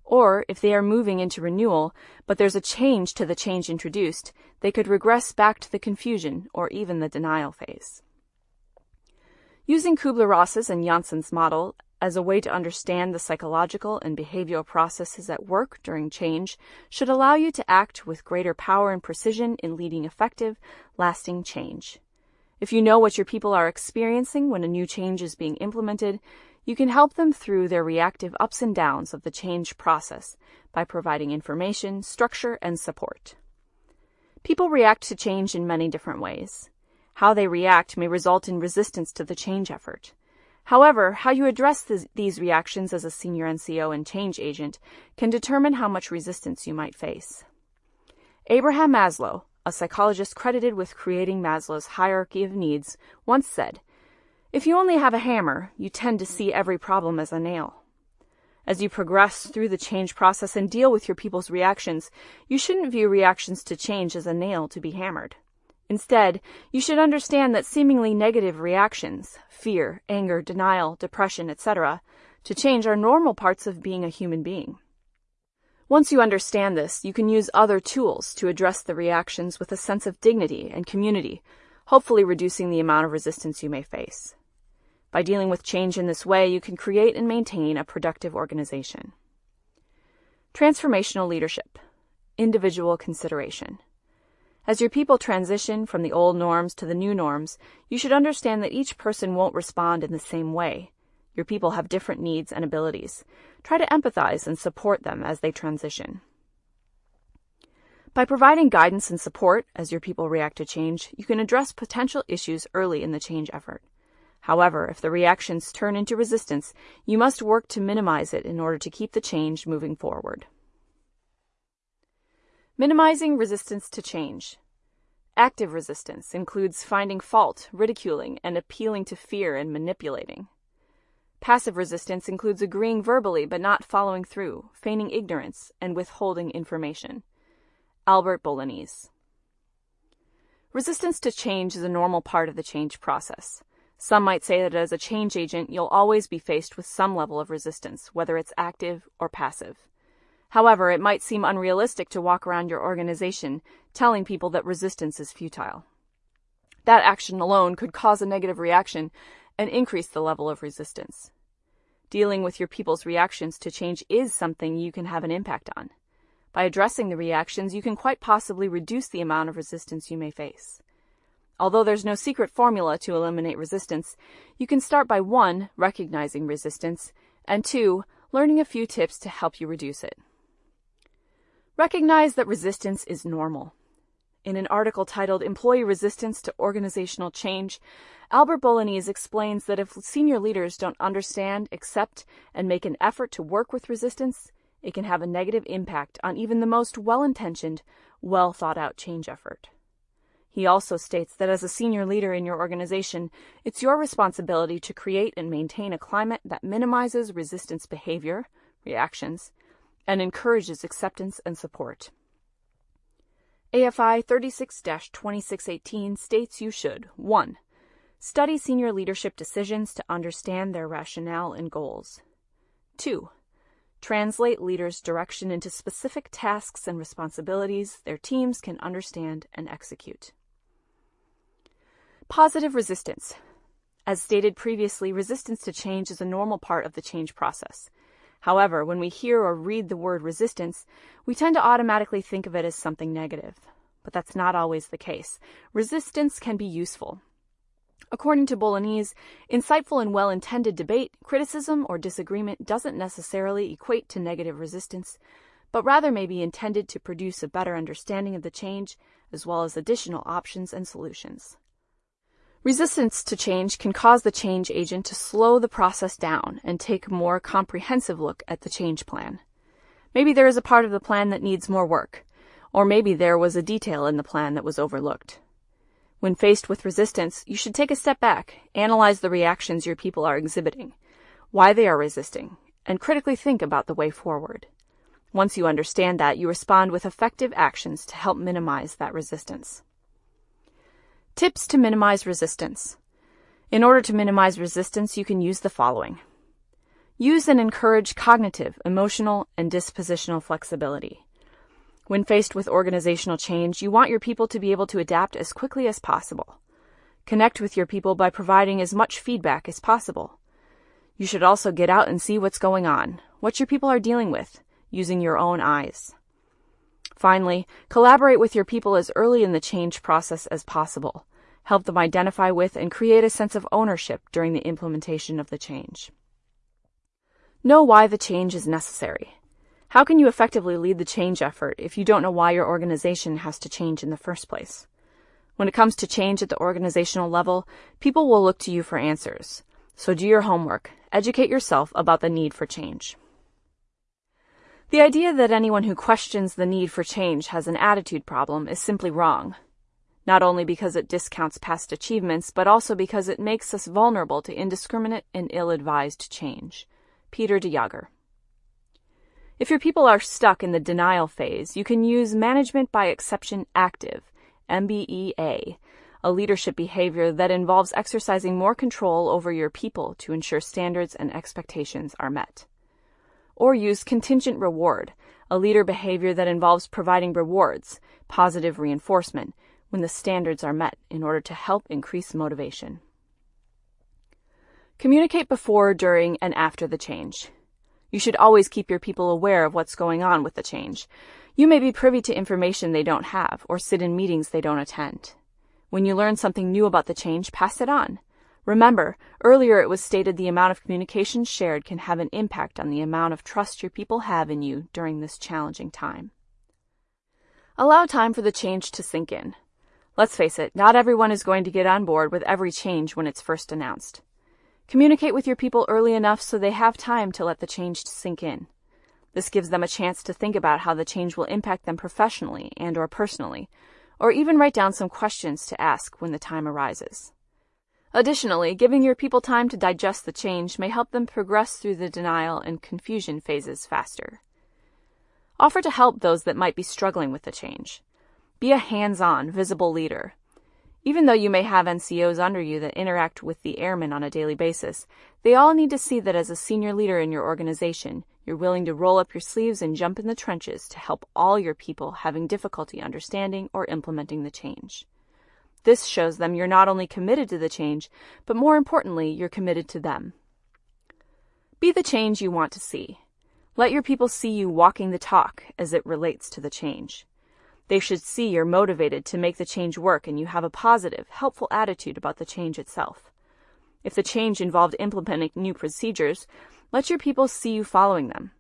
Or, if they are moving into renewal, but there's a change to the change introduced, they could regress back to the confusion or even the denial phase. Using Kubler-Ross's and Janssen's model as a way to understand the psychological and behavioral processes at work during change should allow you to act with greater power and precision in leading effective, lasting change. If you know what your people are experiencing when a new change is being implemented, you can help them through their reactive ups and downs of the change process by providing information, structure, and support. People react to change in many different ways. How they react may result in resistance to the change effort. However, how you address th these reactions as a senior NCO and change agent can determine how much resistance you might face. Abraham Maslow, a psychologist credited with creating Maslow's hierarchy of needs, once said, If you only have a hammer, you tend to see every problem as a nail. As you progress through the change process and deal with your people's reactions, you shouldn't view reactions to change as a nail to be hammered. Instead, you should understand that seemingly negative reactions, fear, anger, denial, depression, etc., to change are normal parts of being a human being. Once you understand this, you can use other tools to address the reactions with a sense of dignity and community, hopefully reducing the amount of resistance you may face. By dealing with change in this way, you can create and maintain a productive organization. Transformational leadership, individual consideration. As your people transition from the old norms to the new norms, you should understand that each person won't respond in the same way. Your people have different needs and abilities. Try to empathize and support them as they transition. By providing guidance and support as your people react to change, you can address potential issues early in the change effort. However, if the reactions turn into resistance, you must work to minimize it in order to keep the change moving forward. Minimizing resistance to change. Active resistance includes finding fault, ridiculing, and appealing to fear and manipulating. Passive resistance includes agreeing verbally but not following through, feigning ignorance, and withholding information. Albert Bolognese. Resistance to change is a normal part of the change process. Some might say that as a change agent, you'll always be faced with some level of resistance, whether it's active or passive. However, it might seem unrealistic to walk around your organization telling people that resistance is futile. That action alone could cause a negative reaction and increase the level of resistance. Dealing with your people's reactions to change is something you can have an impact on. By addressing the reactions, you can quite possibly reduce the amount of resistance you may face. Although there's no secret formula to eliminate resistance, you can start by 1. recognizing resistance, and 2. learning a few tips to help you reduce it. Recognize that resistance is normal. In an article titled Employee Resistance to Organizational Change, Albert Bolognese explains that if senior leaders don't understand, accept, and make an effort to work with resistance, it can have a negative impact on even the most well intentioned, well thought out change effort. He also states that as a senior leader in your organization, it's your responsibility to create and maintain a climate that minimizes resistance behavior, reactions, and encourages acceptance and support. AFI 36 2618 states you should 1. Study senior leadership decisions to understand their rationale and goals. 2. Translate leaders' direction into specific tasks and responsibilities their teams can understand and execute. Positive resistance. As stated previously, resistance to change is a normal part of the change process. However, when we hear or read the word resistance, we tend to automatically think of it as something negative. But that's not always the case. Resistance can be useful. According to Bolognese, insightful and well intended debate, criticism, or disagreement doesn't necessarily equate to negative resistance, but rather may be intended to produce a better understanding of the change, as well as additional options and solutions. Resistance to change can cause the change agent to slow the process down and take a more comprehensive look at the change plan. Maybe there is a part of the plan that needs more work, or maybe there was a detail in the plan that was overlooked. When faced with resistance, you should take a step back, analyze the reactions your people are exhibiting, why they are resisting, and critically think about the way forward. Once you understand that, you respond with effective actions to help minimize that resistance. Tips to minimize resistance. In order to minimize resistance, you can use the following. Use and encourage cognitive, emotional, and dispositional flexibility. When faced with organizational change, you want your people to be able to adapt as quickly as possible. Connect with your people by providing as much feedback as possible. You should also get out and see what's going on, what your people are dealing with, using your own eyes. Finally, collaborate with your people as early in the change process as possible. Help them identify with and create a sense of ownership during the implementation of the change. Know why the change is necessary. How can you effectively lead the change effort if you don't know why your organization has to change in the first place? When it comes to change at the organizational level, people will look to you for answers. So do your homework. Educate yourself about the need for change. The idea that anyone who questions the need for change has an attitude problem is simply wrong. Not only because it discounts past achievements, but also because it makes us vulnerable to indiscriminate and ill advised change. Peter de. If your people are stuck in the denial phase, you can use Management by Exception Active, MBEA, a leadership behavior that involves exercising more control over your people to ensure standards and expectations are met or use contingent reward, a leader behavior that involves providing rewards, positive reinforcement, when the standards are met in order to help increase motivation. Communicate before, during, and after the change. You should always keep your people aware of what's going on with the change. You may be privy to information they don't have or sit in meetings they don't attend. When you learn something new about the change, pass it on. Remember, earlier it was stated the amount of communication shared can have an impact on the amount of trust your people have in you during this challenging time. Allow time for the change to sink in. Let's face it, not everyone is going to get on board with every change when it's first announced. Communicate with your people early enough so they have time to let the change sink in. This gives them a chance to think about how the change will impact them professionally and or personally, or even write down some questions to ask when the time arises. Additionally, giving your people time to digest the change may help them progress through the denial and confusion phases faster. Offer to help those that might be struggling with the change. Be a hands-on, visible leader. Even though you may have NCOs under you that interact with the airmen on a daily basis, they all need to see that as a senior leader in your organization, You're willing to roll up your sleeves and jump in the trenches to help all your people having difficulty understanding or implementing the change. This shows them you're not only committed to the change, but more importantly, you're committed to them. Be the change you want to see. Let your people see you walking the talk as it relates to the change. They should see you're motivated to make the change work and you have a positive, helpful attitude about the change itself. If the change involved implementing new procedures, let your people see you following them.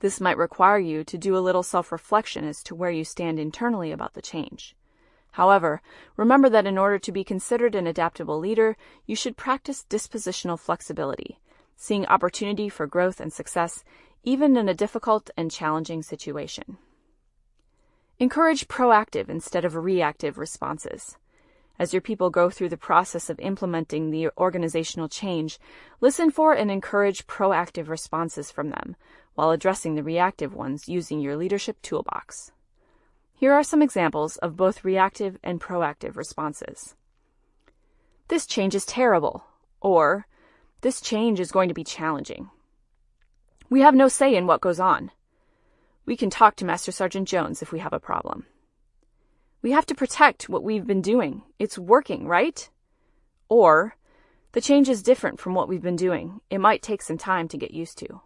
This might require you to do a little self-reflection as to where you stand internally about the change. However, remember that in order to be considered an adaptable leader, you should practice dispositional flexibility, seeing opportunity for growth and success even in a difficult and challenging situation. Encourage proactive instead of reactive responses. As your people go through the process of implementing the organizational change, listen for and encourage proactive responses from them while addressing the reactive ones using your leadership toolbox. Here are some examples of both reactive and proactive responses. This change is terrible, or this change is going to be challenging. We have no say in what goes on. We can talk to Master Sergeant Jones if we have a problem. We have to protect what we've been doing. It's working, right? Or, the change is different from what we've been doing. It might take some time to get used to.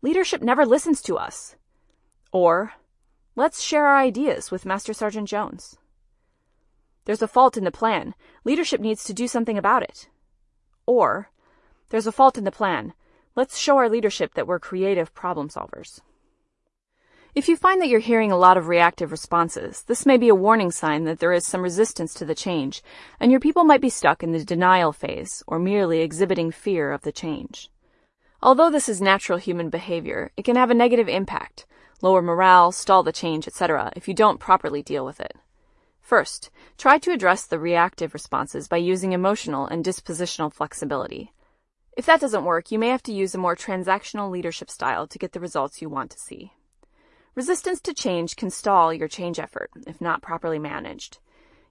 Leadership never listens to us. Or, let's share our ideas with Master Sergeant Jones. There's a fault in the plan. Leadership needs to do something about it. Or, there's a fault in the plan. Let's show our leadership that we're creative problem solvers. If you find that you're hearing a lot of reactive responses, this may be a warning sign that there is some resistance to the change, and your people might be stuck in the denial phase or merely exhibiting fear of the change. Although this is natural human behavior, it can have a negative impact, lower morale, stall the change, etc., if you don't properly deal with it. First, try to address the reactive responses by using emotional and dispositional flexibility. If that doesn't work, you may have to use a more transactional leadership style to get the results you want to see. Resistance to change can stall your change effort if not properly managed.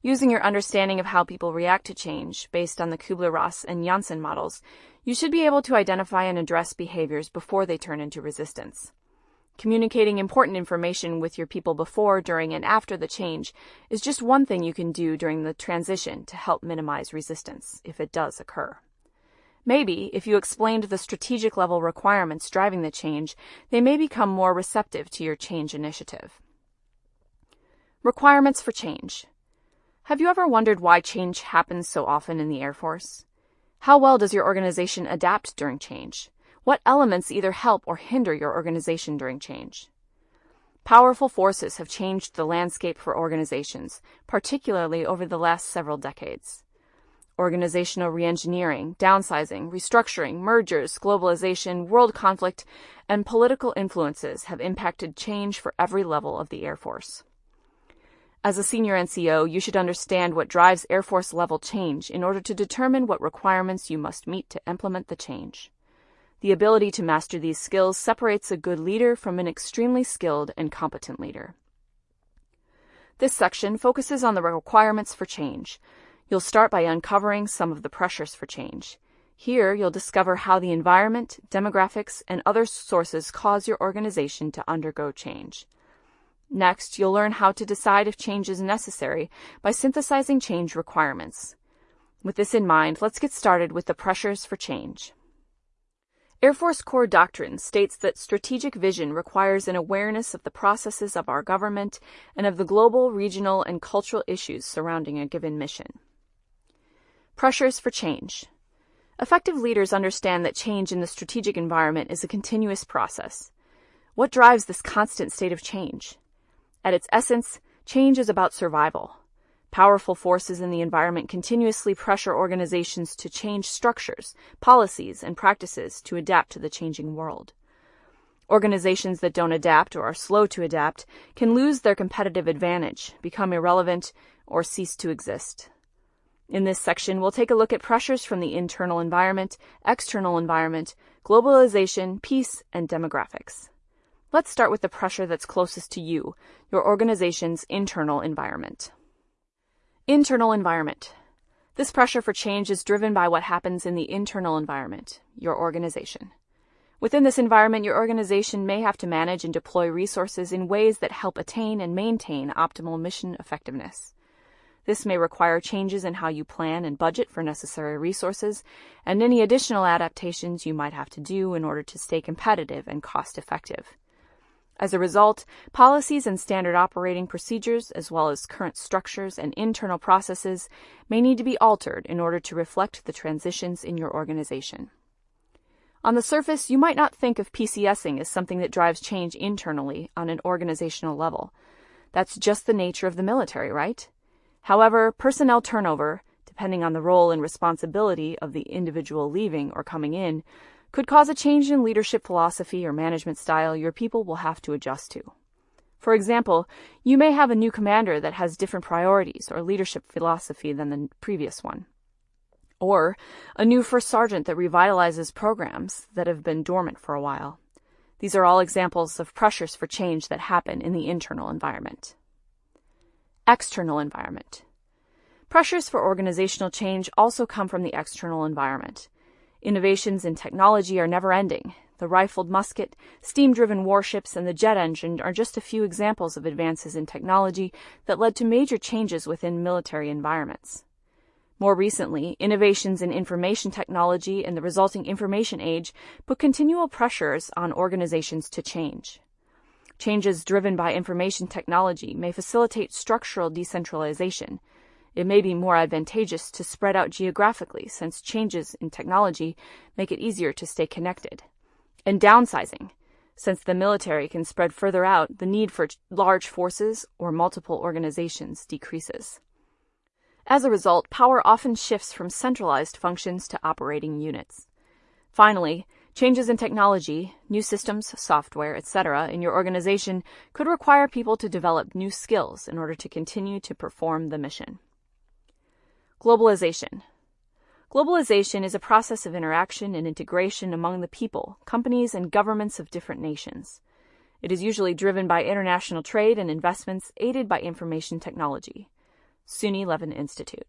Using your understanding of how people react to change based on the Kubler-Ross and Janssen models, you should be able to identify and address behaviors before they turn into resistance. Communicating important information with your people before, during, and after the change is just one thing you can do during the transition to help minimize resistance if it does occur. Maybe, if you explained the strategic level requirements driving the change, they may become more receptive to your change initiative. Requirements for change. Have you ever wondered why change happens so often in the Air Force? How well does your organization adapt during change? What elements either help or hinder your organization during change? Powerful forces have changed the landscape for organizations, particularly over the last several decades organizational reengineering, downsizing, restructuring, mergers, globalization, world conflict, and political influences have impacted change for every level of the Air Force. As a senior NCO, you should understand what drives Air Force level change in order to determine what requirements you must meet to implement the change. The ability to master these skills separates a good leader from an extremely skilled and competent leader. This section focuses on the requirements for change, You'll start by uncovering some of the pressures for change. Here, you'll discover how the environment, demographics, and other sources cause your organization to undergo change. Next, you'll learn how to decide if change is necessary by synthesizing change requirements. With this in mind, let's get started with the pressures for change. Air Force Core Doctrine states that strategic vision requires an awareness of the processes of our government and of the global, regional, and cultural issues surrounding a given mission. Pressures for change. Effective leaders understand that change in the strategic environment is a continuous process. What drives this constant state of change? At its essence, change is about survival. Powerful forces in the environment continuously pressure organizations to change structures, policies, and practices to adapt to the changing world. Organizations that don't adapt or are slow to adapt can lose their competitive advantage, become irrelevant, or cease to exist. In this section, we'll take a look at pressures from the internal environment, external environment, globalization, peace, and demographics. Let's start with the pressure that's closest to you, your organization's internal environment. Internal environment. This pressure for change is driven by what happens in the internal environment, your organization. Within this environment, your organization may have to manage and deploy resources in ways that help attain and maintain optimal mission effectiveness. This may require changes in how you plan and budget for necessary resources and any additional adaptations you might have to do in order to stay competitive and cost effective. As a result, policies and standard operating procedures, as well as current structures and internal processes, may need to be altered in order to reflect the transitions in your organization. On the surface, you might not think of PCSing as something that drives change internally on an organizational level. That's just the nature of the military, right? However, personnel turnover, depending on the role and responsibility of the individual leaving or coming in, could cause a change in leadership philosophy or management style your people will have to adjust to. For example, you may have a new commander that has different priorities or leadership philosophy than the previous one or a new first sergeant that revitalizes programs that have been dormant for a while. These are all examples of pressures for change that happen in the internal environment. External environment. Pressures for organizational change also come from the external environment. Innovations in technology are never ending. The rifled musket, steam driven warships, and the jet engine are just a few examples of advances in technology that led to major changes within military environments. More recently, innovations in information technology and the resulting information age put continual pressures on organizations to change. Changes driven by information technology may facilitate structural decentralization. It may be more advantageous to spread out geographically since changes in technology make it easier to stay connected. And downsizing. Since the military can spread further out, the need for large forces or multiple organizations decreases. As a result, power often shifts from centralized functions to operating units. Finally, changes in technology, new systems, software, etc. in your organization could require people to develop new skills in order to continue to perform the mission. Globalization. Globalization is a process of interaction and integration among the people, companies, and governments of different nations. It is usually driven by international trade and investments aided by information technology. SUNY Levin Institute.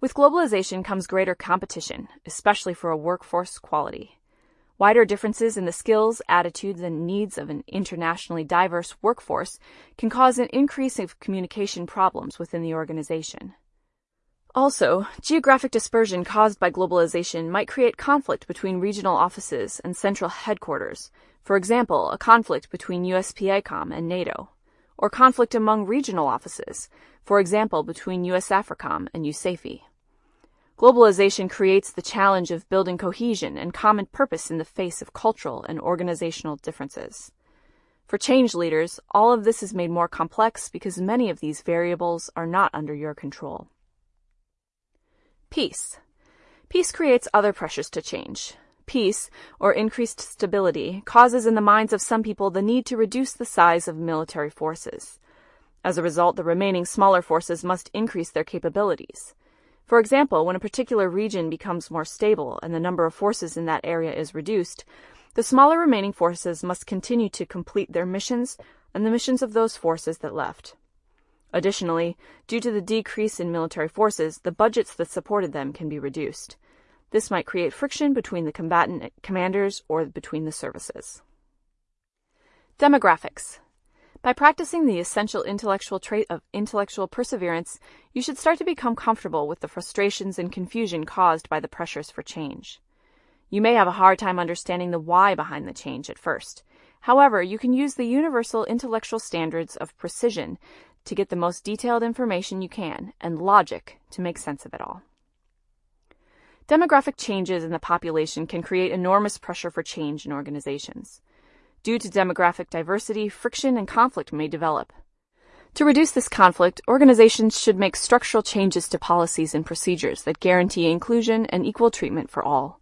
With globalization comes greater competition, especially for a workforce quality. Wider differences in the skills, attitudes, and needs of an internationally diverse workforce can cause an increase of communication problems within the organization. Also, geographic dispersion caused by globalization might create conflict between regional offices and central headquarters, for example, a conflict between USPACOM and NATO or conflict among regional offices, for example between US AFRICOM and USAFE. Globalization creates the challenge of building cohesion and common purpose in the face of cultural and organizational differences. For change leaders, all of this is made more complex because many of these variables are not under your control. Peace. Peace creates other pressures to change, Peace, or increased stability, causes in the minds of some people the need to reduce the size of military forces. As a result, the remaining smaller forces must increase their capabilities. For example, when a particular region becomes more stable and the number of forces in that area is reduced, the smaller remaining forces must continue to complete their missions and the missions of those forces that left. Additionally, due to the decrease in military forces, the budgets that supported them can be reduced. This might create friction between the combatant commanders or between the services. Demographics. By practicing the essential intellectual trait of intellectual perseverance, you should start to become comfortable with the frustrations and confusion caused by the pressures for change. You may have a hard time understanding the why behind the change at first. However, you can use the universal intellectual standards of precision to get the most detailed information you can and logic to make sense of it all. Demographic changes in the population can create enormous pressure for change in organizations. Due to demographic diversity, friction and conflict may develop. To reduce this conflict, organizations should make structural changes to policies and procedures that guarantee inclusion and equal treatment for all.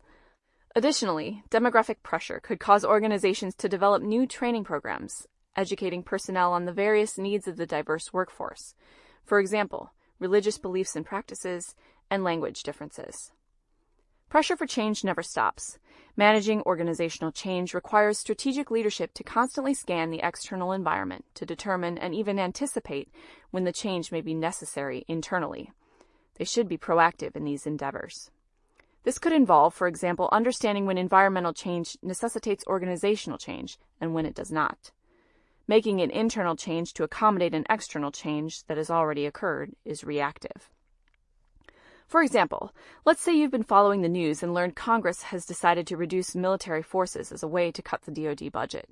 Additionally, demographic pressure could cause organizations to develop new training programs, educating personnel on the various needs of the diverse workforce. For example, religious beliefs and practices, and language differences. Pressure for change never stops. Managing organizational change requires strategic leadership to constantly scan the external environment to determine and even anticipate when the change may be necessary internally. They should be proactive in these endeavors. This could involve, for example, understanding when environmental change necessitates organizational change and when it does not. Making an internal change to accommodate an external change that has already occurred is reactive. For example, let's say you've been following the news and learned Congress has decided to reduce military forces as a way to cut the DoD budget.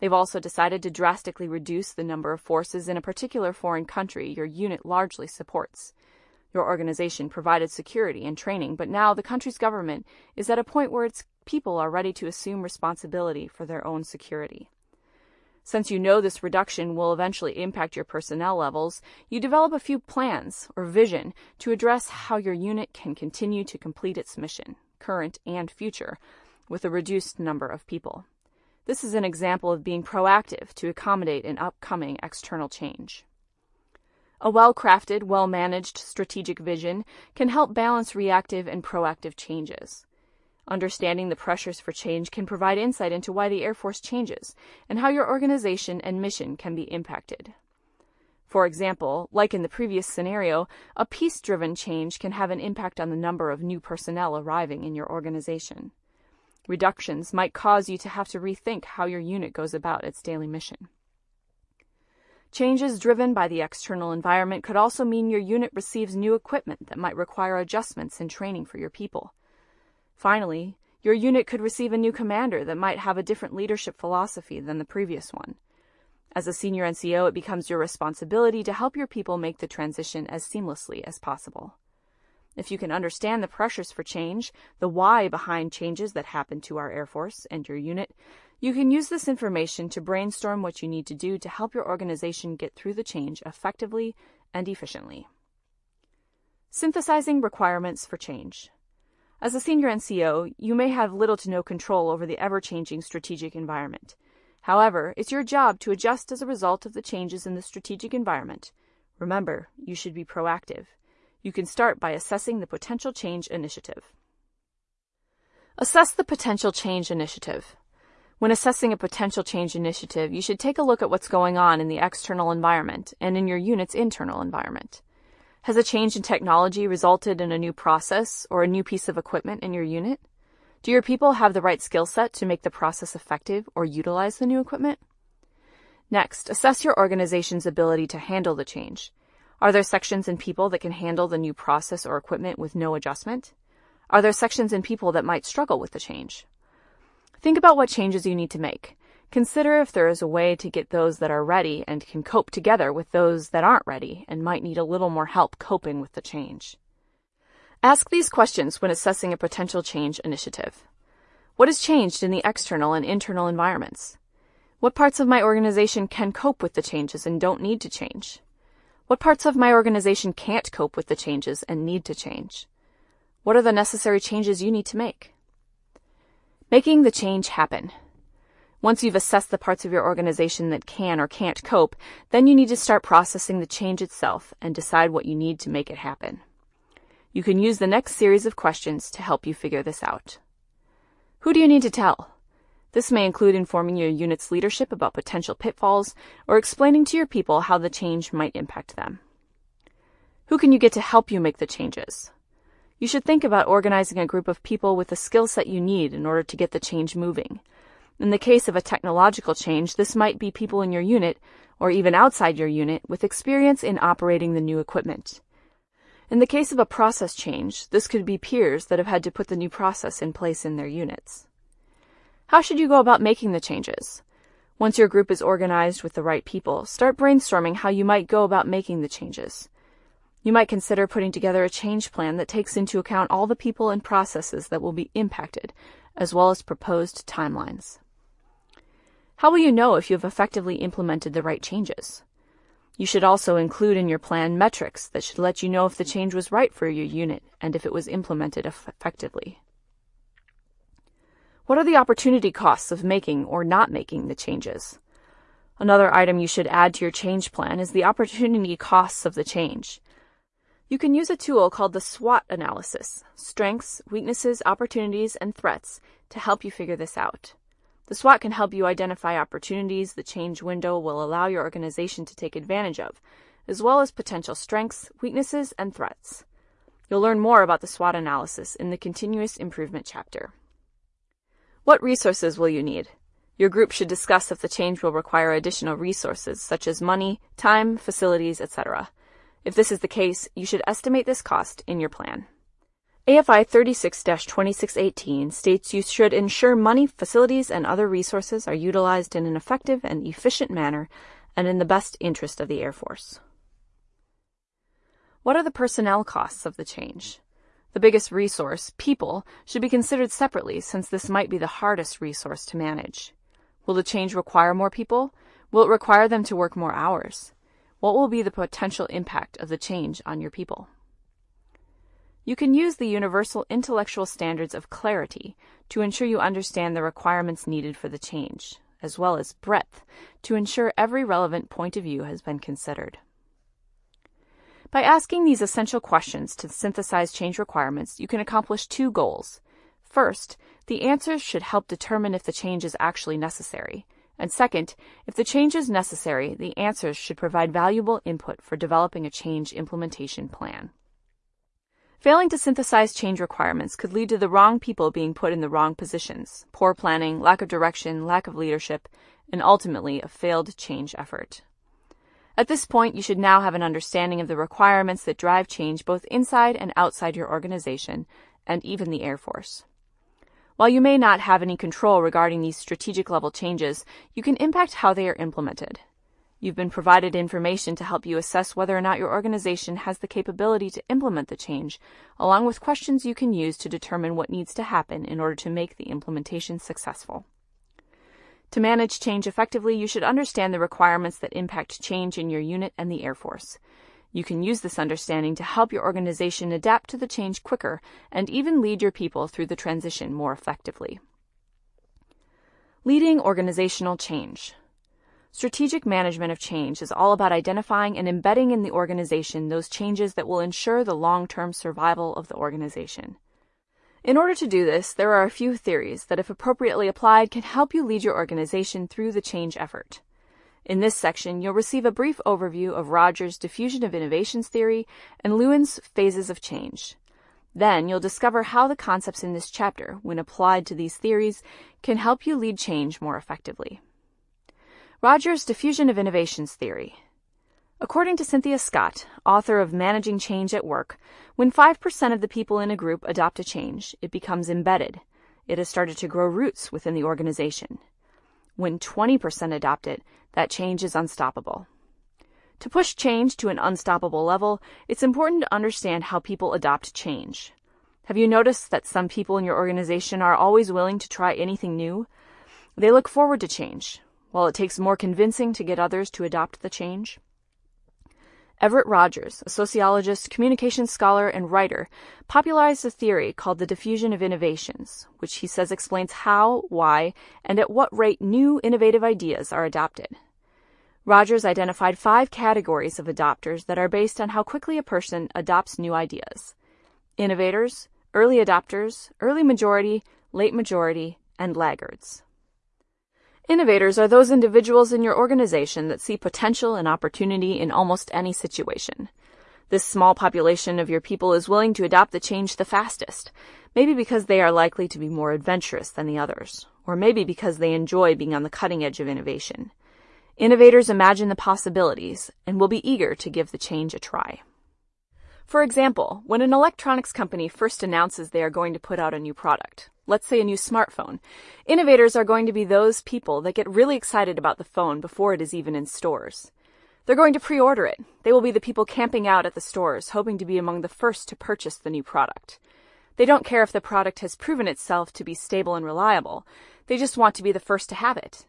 They've also decided to drastically reduce the number of forces in a particular foreign country your unit largely supports. Your organization provided security and training, but now the country's government is at a point where its people are ready to assume responsibility for their own security. Since you know this reduction will eventually impact your personnel levels, you develop a few plans or vision to address how your unit can continue to complete its mission, current and future, with a reduced number of people. This is an example of being proactive to accommodate an upcoming external change. A well-crafted, well-managed strategic vision can help balance reactive and proactive changes. Understanding the pressures for change can provide insight into why the Air Force changes and how your organization and mission can be impacted. For example, like in the previous scenario, a peace-driven change can have an impact on the number of new personnel arriving in your organization. Reductions might cause you to have to rethink how your unit goes about its daily mission. Changes driven by the external environment could also mean your unit receives new equipment that might require adjustments and training for your people. Finally, your unit could receive a new commander that might have a different leadership philosophy than the previous one. As a senior NCO, it becomes your responsibility to help your people make the transition as seamlessly as possible. If you can understand the pressures for change, the why behind changes that happen to our Air Force and your unit, you can use this information to brainstorm what you need to do to help your organization get through the change effectively and efficiently. Synthesizing requirements for change. As a senior NCO, you may have little to no control over the ever-changing strategic environment. However, it's your job to adjust as a result of the changes in the strategic environment. Remember, you should be proactive. You can start by assessing the potential change initiative. Assess the potential change initiative. When assessing a potential change initiative, you should take a look at what's going on in the external environment and in your unit's internal environment. Has a change in technology resulted in a new process or a new piece of equipment in your unit? Do your people have the right skill set to make the process effective or utilize the new equipment? Next, assess your organization's ability to handle the change. Are there sections and people that can handle the new process or equipment with no adjustment? Are there sections and people that might struggle with the change? Think about what changes you need to make. Consider if there is a way to get those that are ready and can cope together with those that aren't ready and might need a little more help coping with the change. Ask these questions when assessing a potential change initiative. What has changed in the external and internal environments? What parts of my organization can cope with the changes and don't need to change? What parts of my organization can't cope with the changes and need to change? What are the necessary changes you need to make? Making the change happen. Once you've assessed the parts of your organization that can or can't cope, then you need to start processing the change itself and decide what you need to make it happen. You can use the next series of questions to help you figure this out. Who do you need to tell? This may include informing your unit's leadership about potential pitfalls or explaining to your people how the change might impact them. Who can you get to help you make the changes? You should think about organizing a group of people with the skill set you need in order to get the change moving. In the case of a technological change, this might be people in your unit, or even outside your unit, with experience in operating the new equipment. In the case of a process change, this could be peers that have had to put the new process in place in their units. How should you go about making the changes? Once your group is organized with the right people, start brainstorming how you might go about making the changes. You might consider putting together a change plan that takes into account all the people and processes that will be impacted, as well as proposed timelines. How will you know if you have effectively implemented the right changes? You should also include in your plan metrics that should let you know if the change was right for your unit and if it was implemented effectively. What are the opportunity costs of making or not making the changes? Another item you should add to your change plan is the opportunity costs of the change. You can use a tool called the SWOT analysis, strengths, weaknesses, opportunities, and threats, to help you figure this out. The SWOT can help you identify opportunities the change window will allow your organization to take advantage of, as well as potential strengths, weaknesses, and threats. You'll learn more about the SWOT analysis in the Continuous Improvement chapter. What resources will you need? Your group should discuss if the change will require additional resources such as money, time, facilities, etc. If this is the case, you should estimate this cost in your plan. AFI 36-2618 states you should ensure money, facilities, and other resources are utilized in an effective and efficient manner and in the best interest of the Air Force. What are the personnel costs of the change? The biggest resource, people, should be considered separately since this might be the hardest resource to manage. Will the change require more people? Will it require them to work more hours? What will be the potential impact of the change on your people? You can use the universal intellectual standards of clarity to ensure you understand the requirements needed for the change, as well as breadth to ensure every relevant point of view has been considered. By asking these essential questions to synthesize change requirements, you can accomplish two goals. First, the answers should help determine if the change is actually necessary. And second, if the change is necessary, the answers should provide valuable input for developing a change implementation plan. Failing to synthesize change requirements could lead to the wrong people being put in the wrong positions, poor planning, lack of direction, lack of leadership, and ultimately a failed change effort. At this point, you should now have an understanding of the requirements that drive change both inside and outside your organization, and even the Air Force. While you may not have any control regarding these strategic level changes, you can impact how they are implemented. You've been provided information to help you assess whether or not your organization has the capability to implement the change, along with questions you can use to determine what needs to happen in order to make the implementation successful. To manage change effectively, you should understand the requirements that impact change in your unit and the Air Force. You can use this understanding to help your organization adapt to the change quicker and even lead your people through the transition more effectively. Leading organizational change. Strategic management of change is all about identifying and embedding in the organization those changes that will ensure the long-term survival of the organization. In order to do this, there are a few theories that if appropriately applied can help you lead your organization through the change effort. In this section, you'll receive a brief overview of Rogers' diffusion of innovations theory and Lewin's phases of change. Then you'll discover how the concepts in this chapter, when applied to these theories, can help you lead change more effectively. Rogers' diffusion of innovations theory. According to Cynthia Scott, author of Managing Change at Work, when 5% of the people in a group adopt a change, it becomes embedded. It has started to grow roots within the organization. When 20% adopt it, that change is unstoppable. To push change to an unstoppable level, it's important to understand how people adopt change. Have you noticed that some people in your organization are always willing to try anything new? They look forward to change, while it takes more convincing to get others to adopt the change? Everett Rogers, a sociologist, communications scholar, and writer, popularized a theory called the diffusion of innovations, which he says explains how, why, and at what rate new innovative ideas are adopted. Rogers identified five categories of adopters that are based on how quickly a person adopts new ideas innovators, early adopters, early majority, late majority, and laggards. Innovators are those individuals in your organization that see potential and opportunity in almost any situation. This small population of your people is willing to adopt the change the fastest, maybe because they are likely to be more adventurous than the others, or maybe because they enjoy being on the cutting edge of innovation. Innovators imagine the possibilities and will be eager to give the change a try. For example, when an electronics company first announces they are going to put out a new product, let's say a new smartphone, innovators are going to be those people that get really excited about the phone before it is even in stores. They're going to pre-order it. They will be the people camping out at the stores, hoping to be among the first to purchase the new product. They don't care if the product has proven itself to be stable and reliable. They just want to be the first to have it.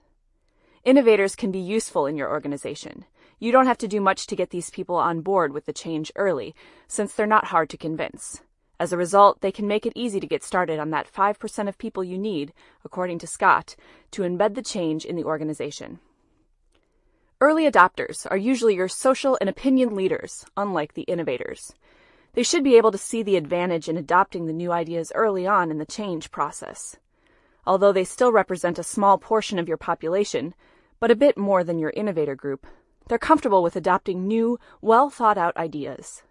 Innovators can be useful in your organization. You don't have to do much to get these people on board with the change early, since they're not hard to convince. As a result, they can make it easy to get started on that 5% of people you need, according to Scott, to embed the change in the organization. Early adopters are usually your social and opinion leaders, unlike the innovators. They should be able to see the advantage in adopting the new ideas early on in the change process. Although they still represent a small portion of your population, but a bit more than your innovator group, they're comfortable with adopting new, well thought out ideas.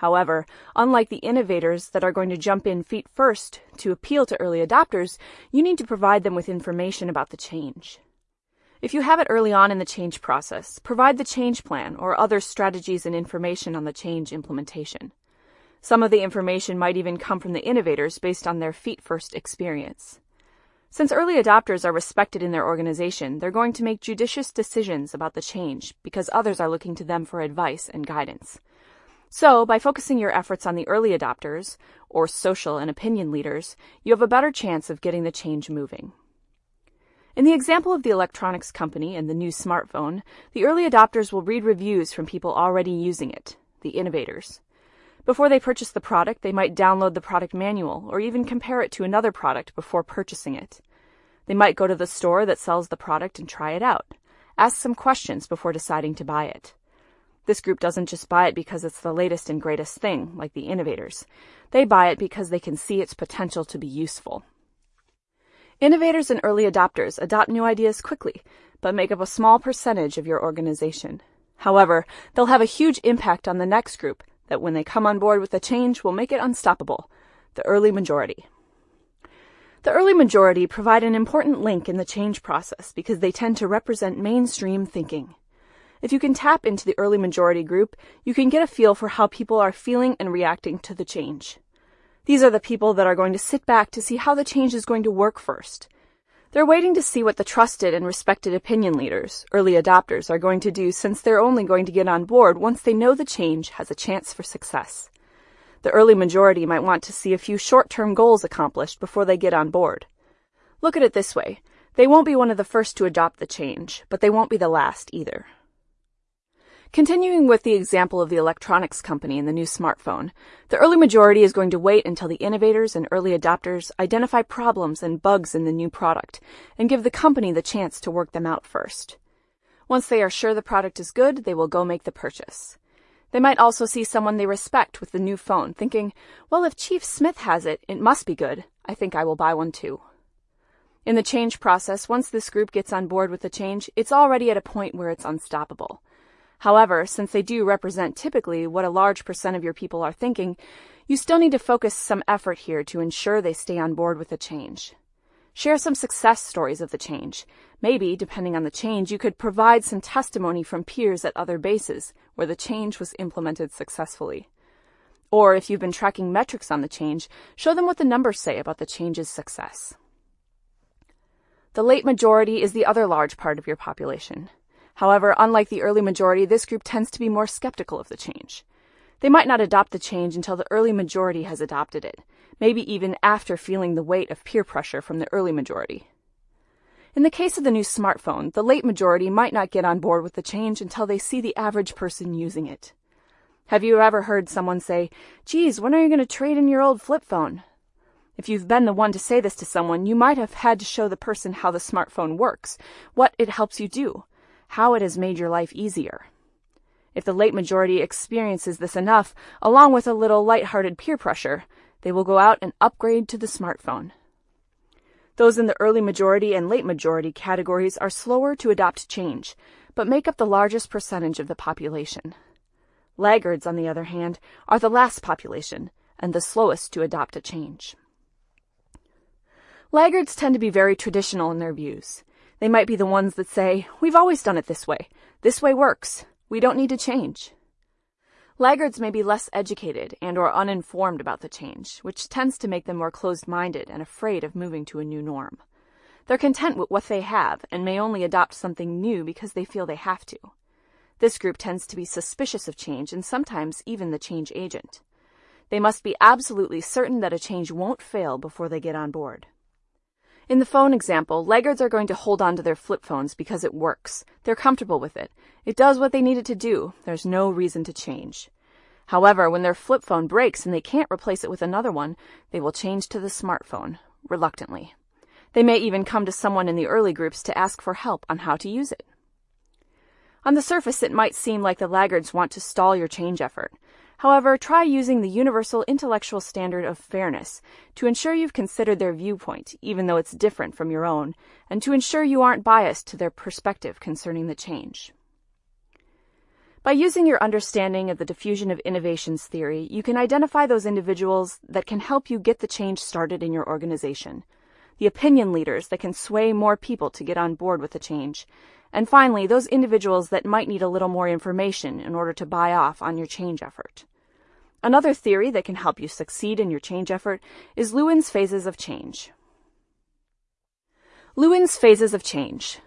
However, unlike the innovators that are going to jump in feet first to appeal to early adopters, you need to provide them with information about the change. If you have it early on in the change process, provide the change plan or other strategies and information on the change implementation. Some of the information might even come from the innovators based on their feet first experience. Since early adopters are respected in their organization, they're going to make judicious decisions about the change because others are looking to them for advice and guidance. So, by focusing your efforts on the early adopters, or social and opinion leaders, you have a better chance of getting the change moving. In the example of the electronics company and the new smartphone, the early adopters will read reviews from people already using it, the innovators. Before they purchase the product, they might download the product manual or even compare it to another product before purchasing it. They might go to the store that sells the product and try it out. Ask some questions before deciding to buy it. This group doesn't just buy it because it's the latest and greatest thing, like the innovators. They buy it because they can see its potential to be useful. Innovators and early adopters adopt new ideas quickly, but make up a small percentage of your organization. However, they'll have a huge impact on the next group that when they come on board with the change will make it unstoppable, the early majority. The early majority provide an important link in the change process because they tend to represent mainstream thinking. If you can tap into the early majority group, you can get a feel for how people are feeling and reacting to the change. These are the people that are going to sit back to see how the change is going to work first. They're waiting to see what the trusted and respected opinion leaders, early adopters, are going to do since they're only going to get on board once they know the change has a chance for success. The early majority might want to see a few short-term goals accomplished before they get on board. Look at it this way. They won't be one of the first to adopt the change, but they won't be the last either. Continuing with the example of the electronics company and the new smartphone, the early majority is going to wait until the innovators and early adopters identify problems and bugs in the new product and give the company the chance to work them out first. Once they are sure the product is good, they will go make the purchase. They might also see someone they respect with the new phone, thinking, well, if Chief Smith has it, it must be good. I think I will buy one too. In the change process, once this group gets on board with the change, it's already at a point where it's unstoppable. However, since they do represent typically what a large percent of your people are thinking, you still need to focus some effort here to ensure they stay on board with the change. Share some success stories of the change. Maybe, depending on the change, you could provide some testimony from peers at other bases where the change was implemented successfully. Or if you've been tracking metrics on the change, show them what the numbers say about the change's success. The late majority is the other large part of your population. However, unlike the early majority, this group tends to be more skeptical of the change. They might not adopt the change until the early majority has adopted it, maybe even after feeling the weight of peer pressure from the early majority. In the case of the new smartphone, the late majority might not get on board with the change until they see the average person using it. Have you ever heard someone say, Geez, when are you going to trade in your old flip phone? If you've been the one to say this to someone, you might have had to show the person how the smartphone works, what it helps you do, how it has made your life easier. If the late majority experiences this enough, along with a little light-hearted peer pressure, they will go out and upgrade to the smartphone. Those in the early majority and late majority categories are slower to adopt change, but make up the largest percentage of the population. Laggards, on the other hand, are the last population and the slowest to adopt a change. Laggards tend to be very traditional in their views. They might be the ones that say, We've always done it this way. This way works. We don't need to change. Laggards may be less educated and or uninformed about the change, which tends to make them more closed-minded and afraid of moving to a new norm. They're content with what they have and may only adopt something new because they feel they have to. This group tends to be suspicious of change and sometimes even the change agent. They must be absolutely certain that a change won't fail before they get on board. In the phone example, laggards are going to hold on to their flip phones because it works. They're comfortable with it. It does what they need it to do. There's no reason to change. However, when their flip phone breaks and they can't replace it with another one, they will change to the smartphone, reluctantly. They may even come to someone in the early groups to ask for help on how to use it. On the surface, it might seem like the laggards want to stall your change effort. However, try using the universal intellectual standard of fairness to ensure you've considered their viewpoint, even though it's different from your own, and to ensure you aren't biased to their perspective concerning the change. By using your understanding of the diffusion of innovations theory, you can identify those individuals that can help you get the change started in your organization, the opinion leaders that can sway more people to get on board with the change, and finally, those individuals that might need a little more information in order to buy off on your change effort. Another theory that can help you succeed in your change effort is Lewin's phases of change. Lewin's phases of change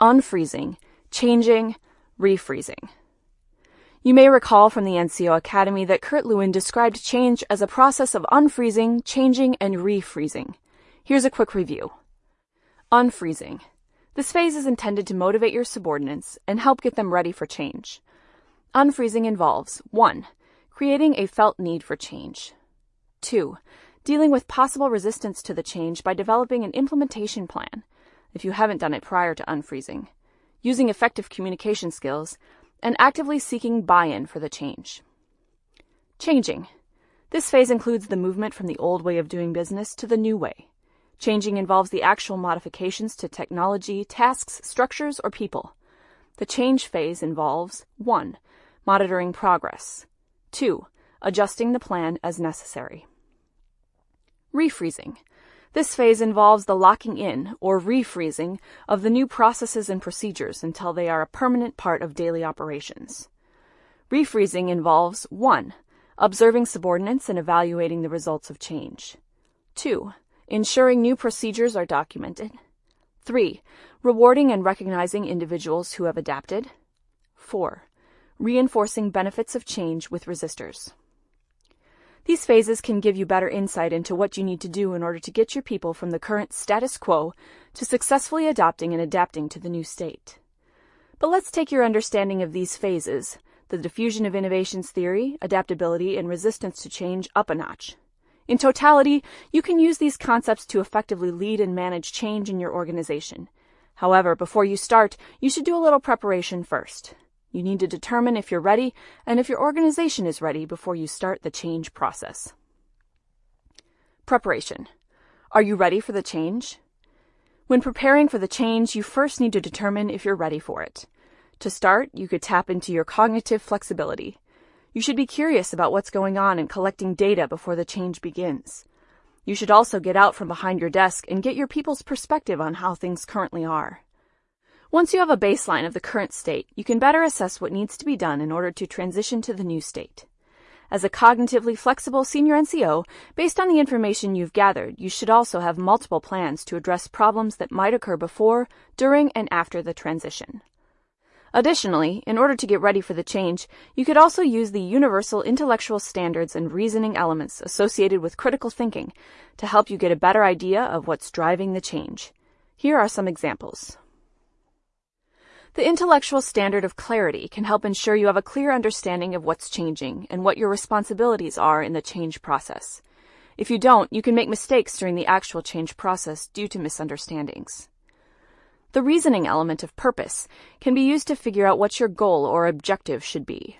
unfreezing, changing, refreezing. You may recall from the NCO Academy that Kurt Lewin described change as a process of unfreezing, changing, and refreezing. Here's a quick review. Unfreezing. This phase is intended to motivate your subordinates and help get them ready for change. Unfreezing involves 1. Creating a felt need for change. 2. Dealing with possible resistance to the change by developing an implementation plan, if you haven't done it prior to unfreezing, using effective communication skills, and actively seeking buy-in for the change. Changing. This phase includes the movement from the old way of doing business to the new way. Changing involves the actual modifications to technology, tasks, structures, or people. The change phase involves 1. Monitoring progress. 2. Adjusting the plan as necessary. Refreezing. This phase involves the locking in, or refreezing, of the new processes and procedures until they are a permanent part of daily operations. Refreezing involves 1. Observing subordinates and evaluating the results of change. 2. Ensuring new procedures are documented. 3. Rewarding and recognizing individuals who have adapted. 4. Reinforcing benefits of change with resistors. These phases can give you better insight into what you need to do in order to get your people from the current status quo to successfully adopting and adapting to the new state. But let's take your understanding of these phases, the diffusion of innovations theory, adaptability, and resistance to change up a notch. In totality, you can use these concepts to effectively lead and manage change in your organization. However, before you start, you should do a little preparation first. You need to determine if you're ready and if your organization is ready before you start the change process. Preparation. Are you ready for the change? When preparing for the change, you first need to determine if you're ready for it. To start, you could tap into your cognitive flexibility. You should be curious about what's going on and collecting data before the change begins. You should also get out from behind your desk and get your people's perspective on how things currently are. Once you have a baseline of the current state, you can better assess what needs to be done in order to transition to the new state. As a cognitively flexible senior NCO, based on the information you've gathered, you should also have multiple plans to address problems that might occur before, during, and after the transition. Additionally, in order to get ready for the change, you could also use the universal intellectual standards and reasoning elements associated with critical thinking to help you get a better idea of what's driving the change. Here are some examples. The intellectual standard of clarity can help ensure you have a clear understanding of what's changing and what your responsibilities are in the change process. If you don't, you can make mistakes during the actual change process due to misunderstandings. The reasoning element of purpose can be used to figure out what your goal or objective should be.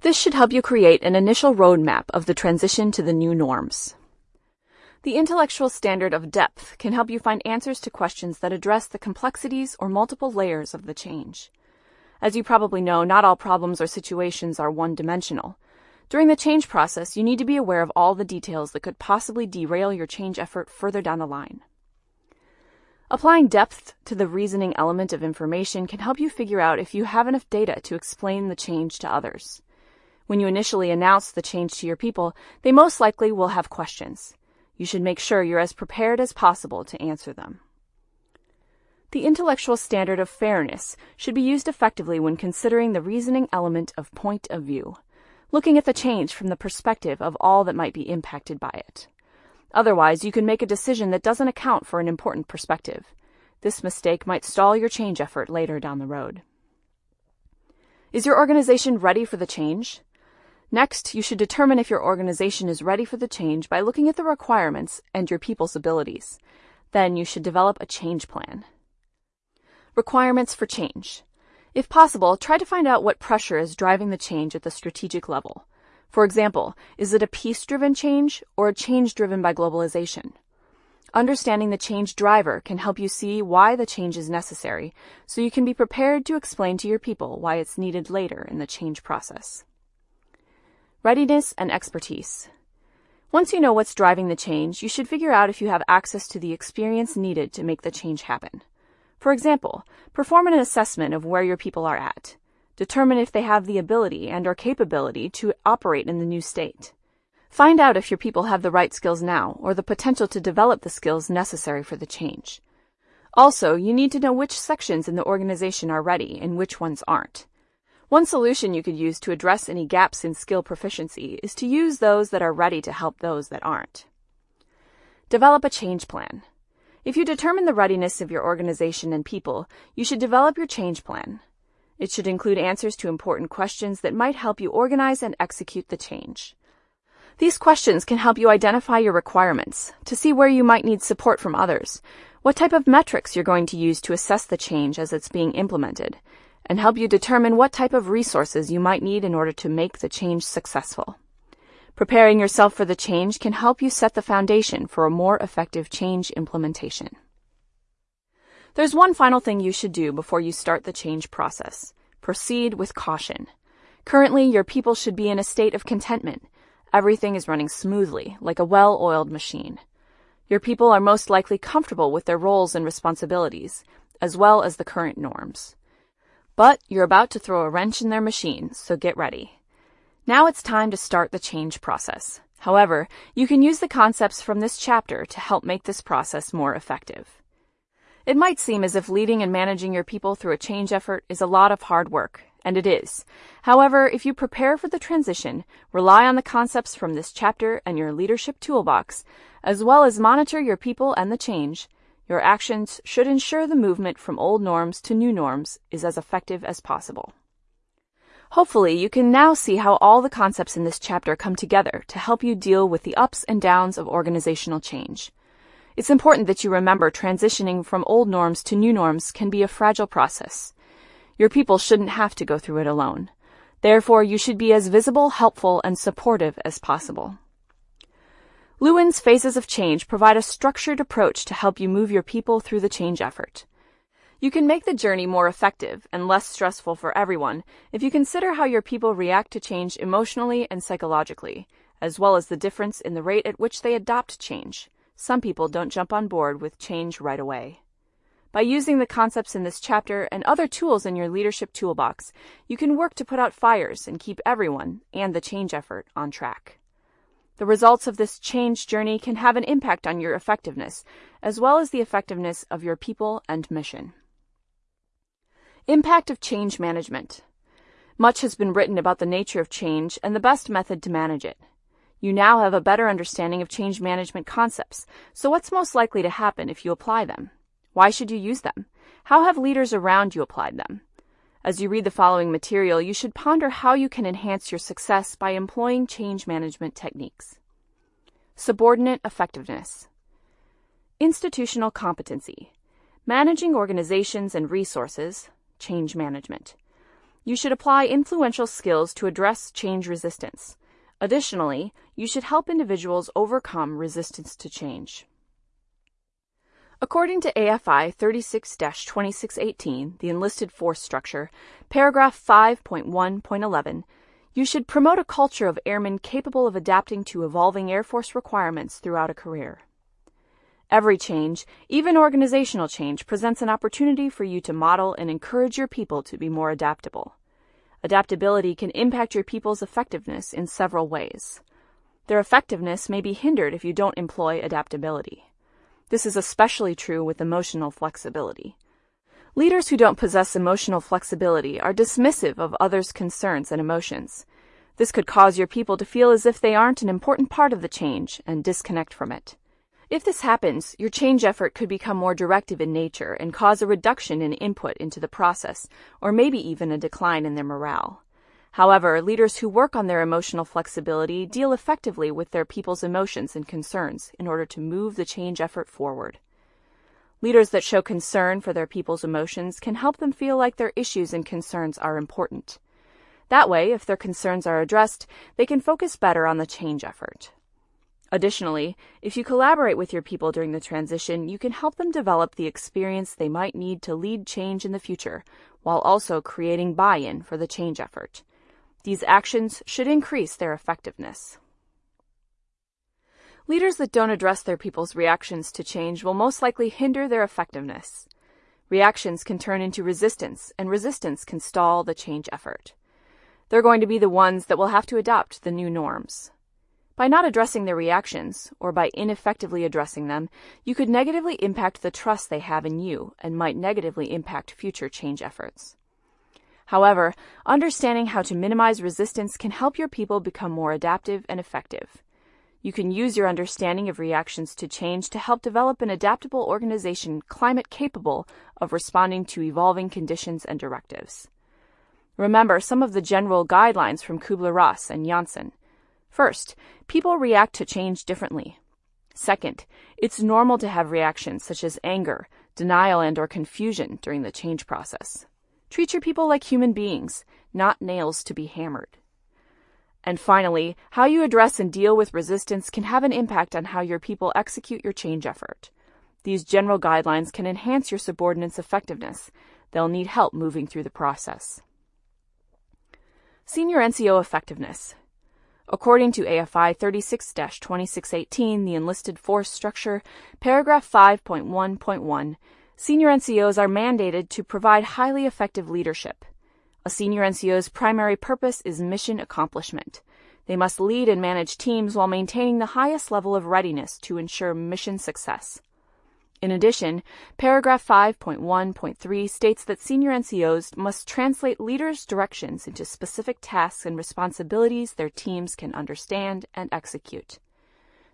This should help you create an initial roadmap of the transition to the new norms. The intellectual standard of depth can help you find answers to questions that address the complexities or multiple layers of the change. As you probably know, not all problems or situations are one-dimensional. During the change process, you need to be aware of all the details that could possibly derail your change effort further down the line. Applying depth to the reasoning element of information can help you figure out if you have enough data to explain the change to others. When you initially announce the change to your people, they most likely will have questions. You should make sure you're as prepared as possible to answer them. The intellectual standard of fairness should be used effectively when considering the reasoning element of point of view, looking at the change from the perspective of all that might be impacted by it. Otherwise, you can make a decision that doesn't account for an important perspective. This mistake might stall your change effort later down the road. Is your organization ready for the change? Next, you should determine if your organization is ready for the change by looking at the requirements and your people's abilities. Then you should develop a change plan. Requirements for change. If possible, try to find out what pressure is driving the change at the strategic level. For example, is it a peace-driven change or a change driven by globalization? Understanding the change driver can help you see why the change is necessary, so you can be prepared to explain to your people why it's needed later in the change process. Readiness and expertise. Once you know what's driving the change, you should figure out if you have access to the experience needed to make the change happen. For example, perform an assessment of where your people are at. Determine if they have the ability and or capability to operate in the new state. Find out if your people have the right skills now or the potential to develop the skills necessary for the change. Also, you need to know which sections in the organization are ready and which ones aren't. One solution you could use to address any gaps in skill proficiency is to use those that are ready to help those that aren't. Develop a change plan. If you determine the readiness of your organization and people, you should develop your change plan. It should include answers to important questions that might help you organize and execute the change. These questions can help you identify your requirements, to see where you might need support from others, what type of metrics you're going to use to assess the change as it's being implemented, and help you determine what type of resources you might need in order to make the change successful. Preparing yourself for the change can help you set the foundation for a more effective change implementation. There's one final thing you should do before you start the change process. Proceed with caution. Currently, your people should be in a state of contentment Everything is running smoothly, like a well-oiled machine. Your people are most likely comfortable with their roles and responsibilities, as well as the current norms. But you're about to throw a wrench in their machine, so get ready. Now it's time to start the change process. However, you can use the concepts from this chapter to help make this process more effective. It might seem as if leading and managing your people through a change effort is a lot of hard work, and it is. However, if you prepare for the transition, rely on the concepts from this chapter and your leadership toolbox, as well as monitor your people and the change, your actions should ensure the movement from old norms to new norms is as effective as possible. Hopefully, you can now see how all the concepts in this chapter come together to help you deal with the ups and downs of organizational change. It's important that you remember transitioning from old norms to new norms can be a fragile process. Your people shouldn't have to go through it alone. Therefore, you should be as visible, helpful, and supportive as possible. Lewin's Phases of Change provide a structured approach to help you move your people through the change effort. You can make the journey more effective and less stressful for everyone if you consider how your people react to change emotionally and psychologically, as well as the difference in the rate at which they adopt change. Some people don't jump on board with change right away. By using the concepts in this chapter and other tools in your leadership toolbox, you can work to put out fires and keep everyone and the change effort on track. The results of this change journey can have an impact on your effectiveness, as well as the effectiveness of your people and mission. Impact of change management. Much has been written about the nature of change and the best method to manage it. You now have a better understanding of change management concepts, so what's most likely to happen if you apply them? Why should you use them? How have leaders around you applied them? As you read the following material, you should ponder how you can enhance your success by employing change management techniques. Subordinate effectiveness. Institutional competency. Managing organizations and resources, change management. You should apply influential skills to address change resistance. Additionally, you should help individuals overcome resistance to change. According to AFI 36-2618, the enlisted force structure, paragraph 5.1.11, you should promote a culture of airmen capable of adapting to evolving Air Force requirements throughout a career. Every change, even organizational change, presents an opportunity for you to model and encourage your people to be more adaptable. Adaptability can impact your people's effectiveness in several ways. Their effectiveness may be hindered if you don't employ adaptability. This is especially true with emotional flexibility. Leaders who don't possess emotional flexibility are dismissive of others' concerns and emotions. This could cause your people to feel as if they aren't an important part of the change and disconnect from it. If this happens, your change effort could become more directive in nature and cause a reduction in input into the process, or maybe even a decline in their morale. However, leaders who work on their emotional flexibility deal effectively with their people's emotions and concerns in order to move the change effort forward. Leaders that show concern for their people's emotions can help them feel like their issues and concerns are important. That way, if their concerns are addressed, they can focus better on the change effort. Additionally, if you collaborate with your people during the transition, you can help them develop the experience they might need to lead change in the future, while also creating buy-in for the change effort. These actions should increase their effectiveness. Leaders that don't address their people's reactions to change will most likely hinder their effectiveness. Reactions can turn into resistance, and resistance can stall the change effort. They're going to be the ones that will have to adopt the new norms. By not addressing their reactions, or by ineffectively addressing them, you could negatively impact the trust they have in you and might negatively impact future change efforts. However, understanding how to minimize resistance can help your people become more adaptive and effective. You can use your understanding of reactions to change to help develop an adaptable organization climate capable of responding to evolving conditions and directives. Remember some of the general guidelines from Kubler-Ross and Janssen. First, people react to change differently. Second, it's normal to have reactions such as anger, denial, and or confusion during the change process. Treat your people like human beings, not nails to be hammered. And finally, how you address and deal with resistance can have an impact on how your people execute your change effort. These general guidelines can enhance your subordinates' effectiveness. They'll need help moving through the process. Senior NCO Effectiveness According to AFI 36-2618, the enlisted force structure, paragraph 5.1.1, senior NCOs are mandated to provide highly effective leadership. A senior NCO's primary purpose is mission accomplishment. They must lead and manage teams while maintaining the highest level of readiness to ensure mission success. In addition, paragraph 5.1.3 states that senior NCOs must translate leaders' directions into specific tasks and responsibilities their teams can understand and execute.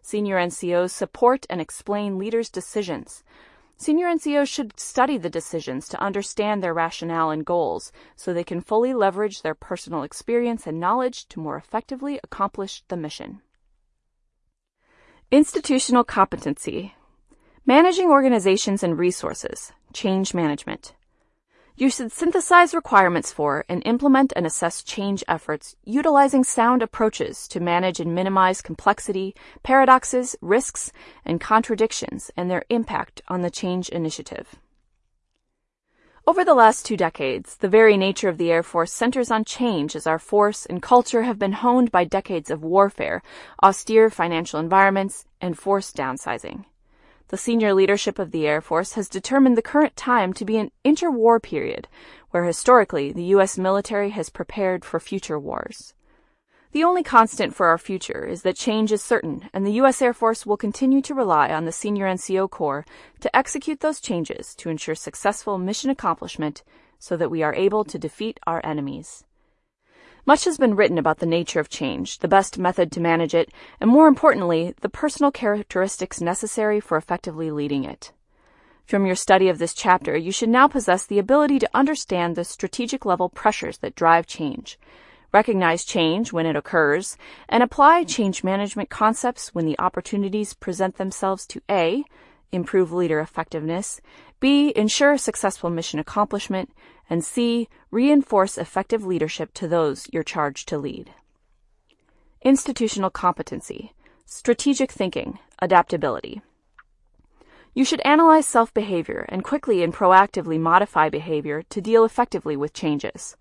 Senior NCOs support and explain leaders' decisions. Senior NCOs should study the decisions to understand their rationale and goals so they can fully leverage their personal experience and knowledge to more effectively accomplish the mission. Institutional competency Managing organizations and resources, change management. You should synthesize requirements for and implement and assess change efforts utilizing sound approaches to manage and minimize complexity, paradoxes, risks, and contradictions and their impact on the change initiative. Over the last two decades, the very nature of the Air Force centers on change as our force and culture have been honed by decades of warfare, austere financial environments, and forced downsizing. The senior leadership of the Air Force has determined the current time to be an interwar period, where historically the U.S. military has prepared for future wars. The only constant for our future is that change is certain, and the U.S. Air Force will continue to rely on the senior NCO Corps to execute those changes to ensure successful mission accomplishment so that we are able to defeat our enemies. Much has been written about the nature of change, the best method to manage it, and more importantly, the personal characteristics necessary for effectively leading it. From your study of this chapter, you should now possess the ability to understand the strategic level pressures that drive change, recognize change when it occurs, and apply change management concepts when the opportunities present themselves to A. Improve leader effectiveness, B. Ensure successful mission accomplishment, and C. Reinforce effective leadership to those you're charged to lead. Institutional competency, strategic thinking, adaptability. You should analyze self behavior and quickly and proactively modify behavior to deal effectively with changes.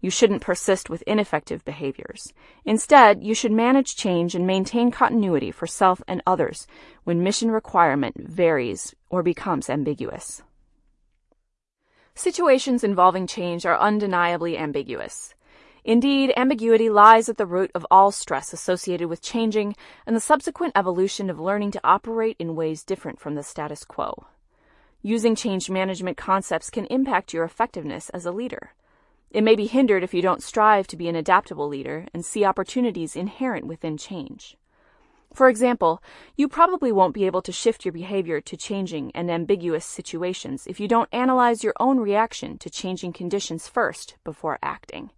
You shouldn't persist with ineffective behaviors. Instead, you should manage change and maintain continuity for self and others when mission requirement varies or becomes ambiguous. Situations involving change are undeniably ambiguous. Indeed, ambiguity lies at the root of all stress associated with changing and the subsequent evolution of learning to operate in ways different from the status quo. Using change management concepts can impact your effectiveness as a leader. It may be hindered if you don't strive to be an adaptable leader and see opportunities inherent within change. For example, you probably won't be able to shift your behavior to changing and ambiguous situations if you don't analyze your own reaction to changing conditions first before acting.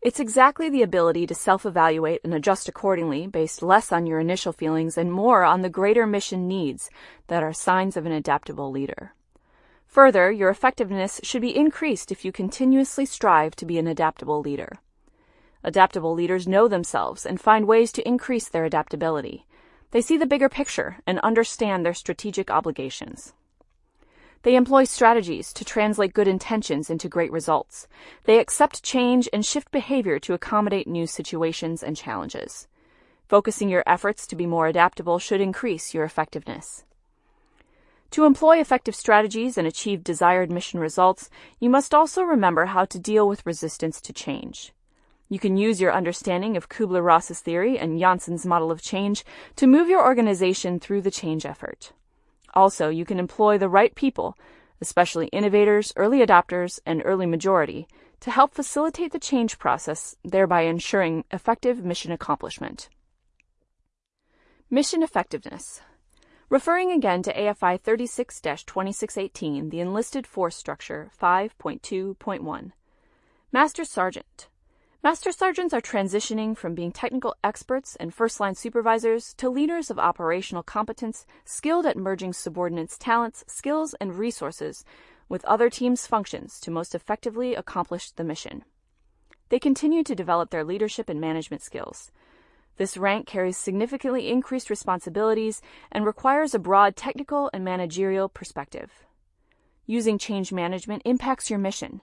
It's exactly the ability to self-evaluate and adjust accordingly based less on your initial feelings and more on the greater mission needs that are signs of an adaptable leader. Further, your effectiveness should be increased if you continuously strive to be an adaptable leader. Adaptable leaders know themselves and find ways to increase their adaptability. They see the bigger picture and understand their strategic obligations. They employ strategies to translate good intentions into great results. They accept change and shift behavior to accommodate new situations and challenges. Focusing your efforts to be more adaptable should increase your effectiveness. To employ effective strategies and achieve desired mission results, you must also remember how to deal with resistance to change. You can use your understanding of Kubler-Ross's theory and Janssen's model of change to move your organization through the change effort. Also, you can employ the right people, especially innovators, early adopters, and early majority, to help facilitate the change process, thereby ensuring effective mission accomplishment. Mission Effectiveness Referring again to AFI 36-2618, the Enlisted Force Structure 5.2.1. Master Sergeant Master sergeants are transitioning from being technical experts and first line supervisors to leaders of operational competence, skilled at merging subordinates' talents, skills, and resources with other teams' functions to most effectively accomplish the mission. They continue to develop their leadership and management skills. This rank carries significantly increased responsibilities and requires a broad technical and managerial perspective. Using change management impacts your mission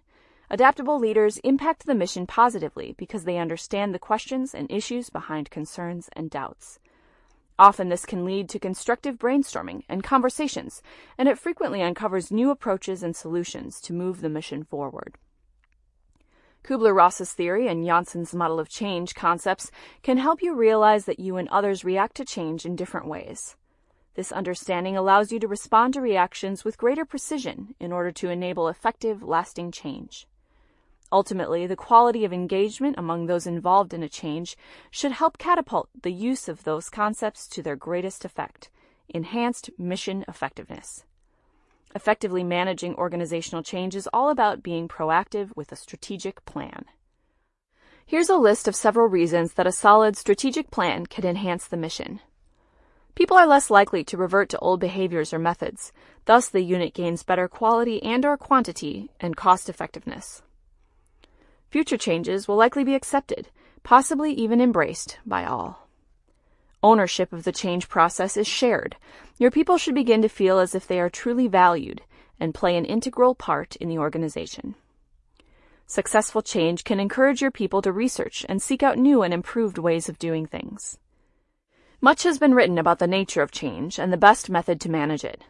Adaptable leaders impact the mission positively because they understand the questions and issues behind concerns and doubts. Often this can lead to constructive brainstorming and conversations, and it frequently uncovers new approaches and solutions to move the mission forward. Kubler-Ross's theory and Janssen's model of change concepts can help you realize that you and others react to change in different ways. This understanding allows you to respond to reactions with greater precision in order to enable effective, lasting change. Ultimately, the quality of engagement among those involved in a change should help catapult the use of those concepts to their greatest effect enhanced mission effectiveness. Effectively managing organizational change is all about being proactive with a strategic plan. Here's a list of several reasons that a solid strategic plan can enhance the mission. People are less likely to revert to old behaviors or methods, thus the unit gains better quality and or quantity and cost effectiveness. Future changes will likely be accepted, possibly even embraced, by all. Ownership of the change process is shared. Your people should begin to feel as if they are truly valued and play an integral part in the organization. Successful change can encourage your people to research and seek out new and improved ways of doing things. Much has been written about the nature of change and the best method to manage it.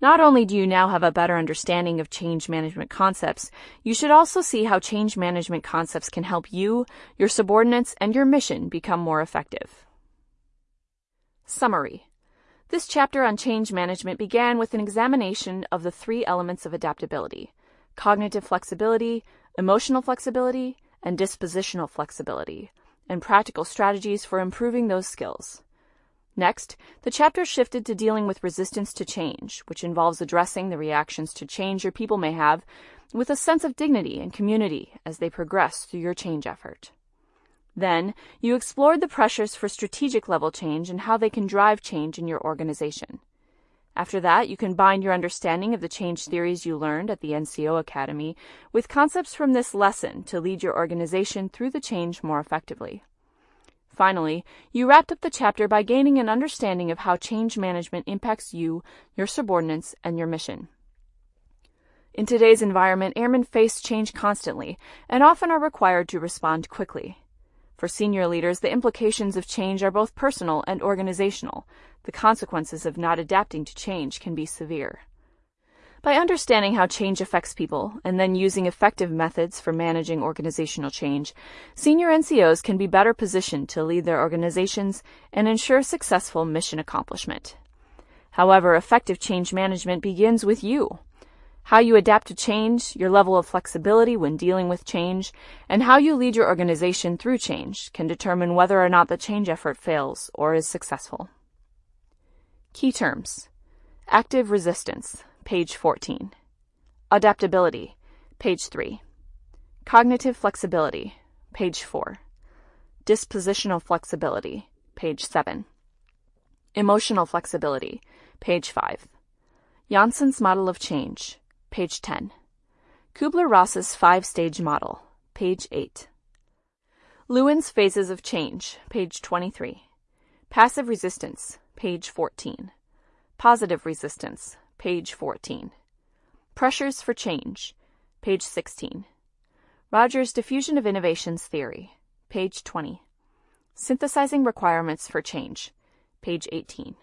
Not only do you now have a better understanding of change management concepts, you should also see how change management concepts can help you, your subordinates, and your mission become more effective. Summary This chapter on change management began with an examination of the three elements of adaptability cognitive flexibility, emotional flexibility, and dispositional flexibility, and practical strategies for improving those skills. Next, the chapter shifted to dealing with resistance to change, which involves addressing the reactions to change your people may have with a sense of dignity and community as they progress through your change effort. Then, you explored the pressures for strategic level change and how they can drive change in your organization. After that, you combined your understanding of the change theories you learned at the NCO Academy with concepts from this lesson to lead your organization through the change more effectively. Finally, you wrapped up the chapter by gaining an understanding of how change management impacts you, your subordinates, and your mission. In today's environment, airmen face change constantly and often are required to respond quickly. For senior leaders, the implications of change are both personal and organizational. The consequences of not adapting to change can be severe. By understanding how change affects people and then using effective methods for managing organizational change, senior NCOs can be better positioned to lead their organizations and ensure successful mission accomplishment. However, effective change management begins with you. How you adapt to change, your level of flexibility when dealing with change, and how you lead your organization through change can determine whether or not the change effort fails or is successful. Key terms Active resistance page 14. Adaptability, page 3. Cognitive flexibility, page 4. Dispositional flexibility, page 7. Emotional flexibility, page 5. Janssen's model of change, page 10. Kubler-Ross's five-stage model, page 8. Lewin's phases of change, page 23. Passive resistance, page 14. Positive resistance, page 14. Pressures for change, page 16. Rogers' Diffusion of Innovations Theory, page 20. Synthesizing Requirements for Change, page 18.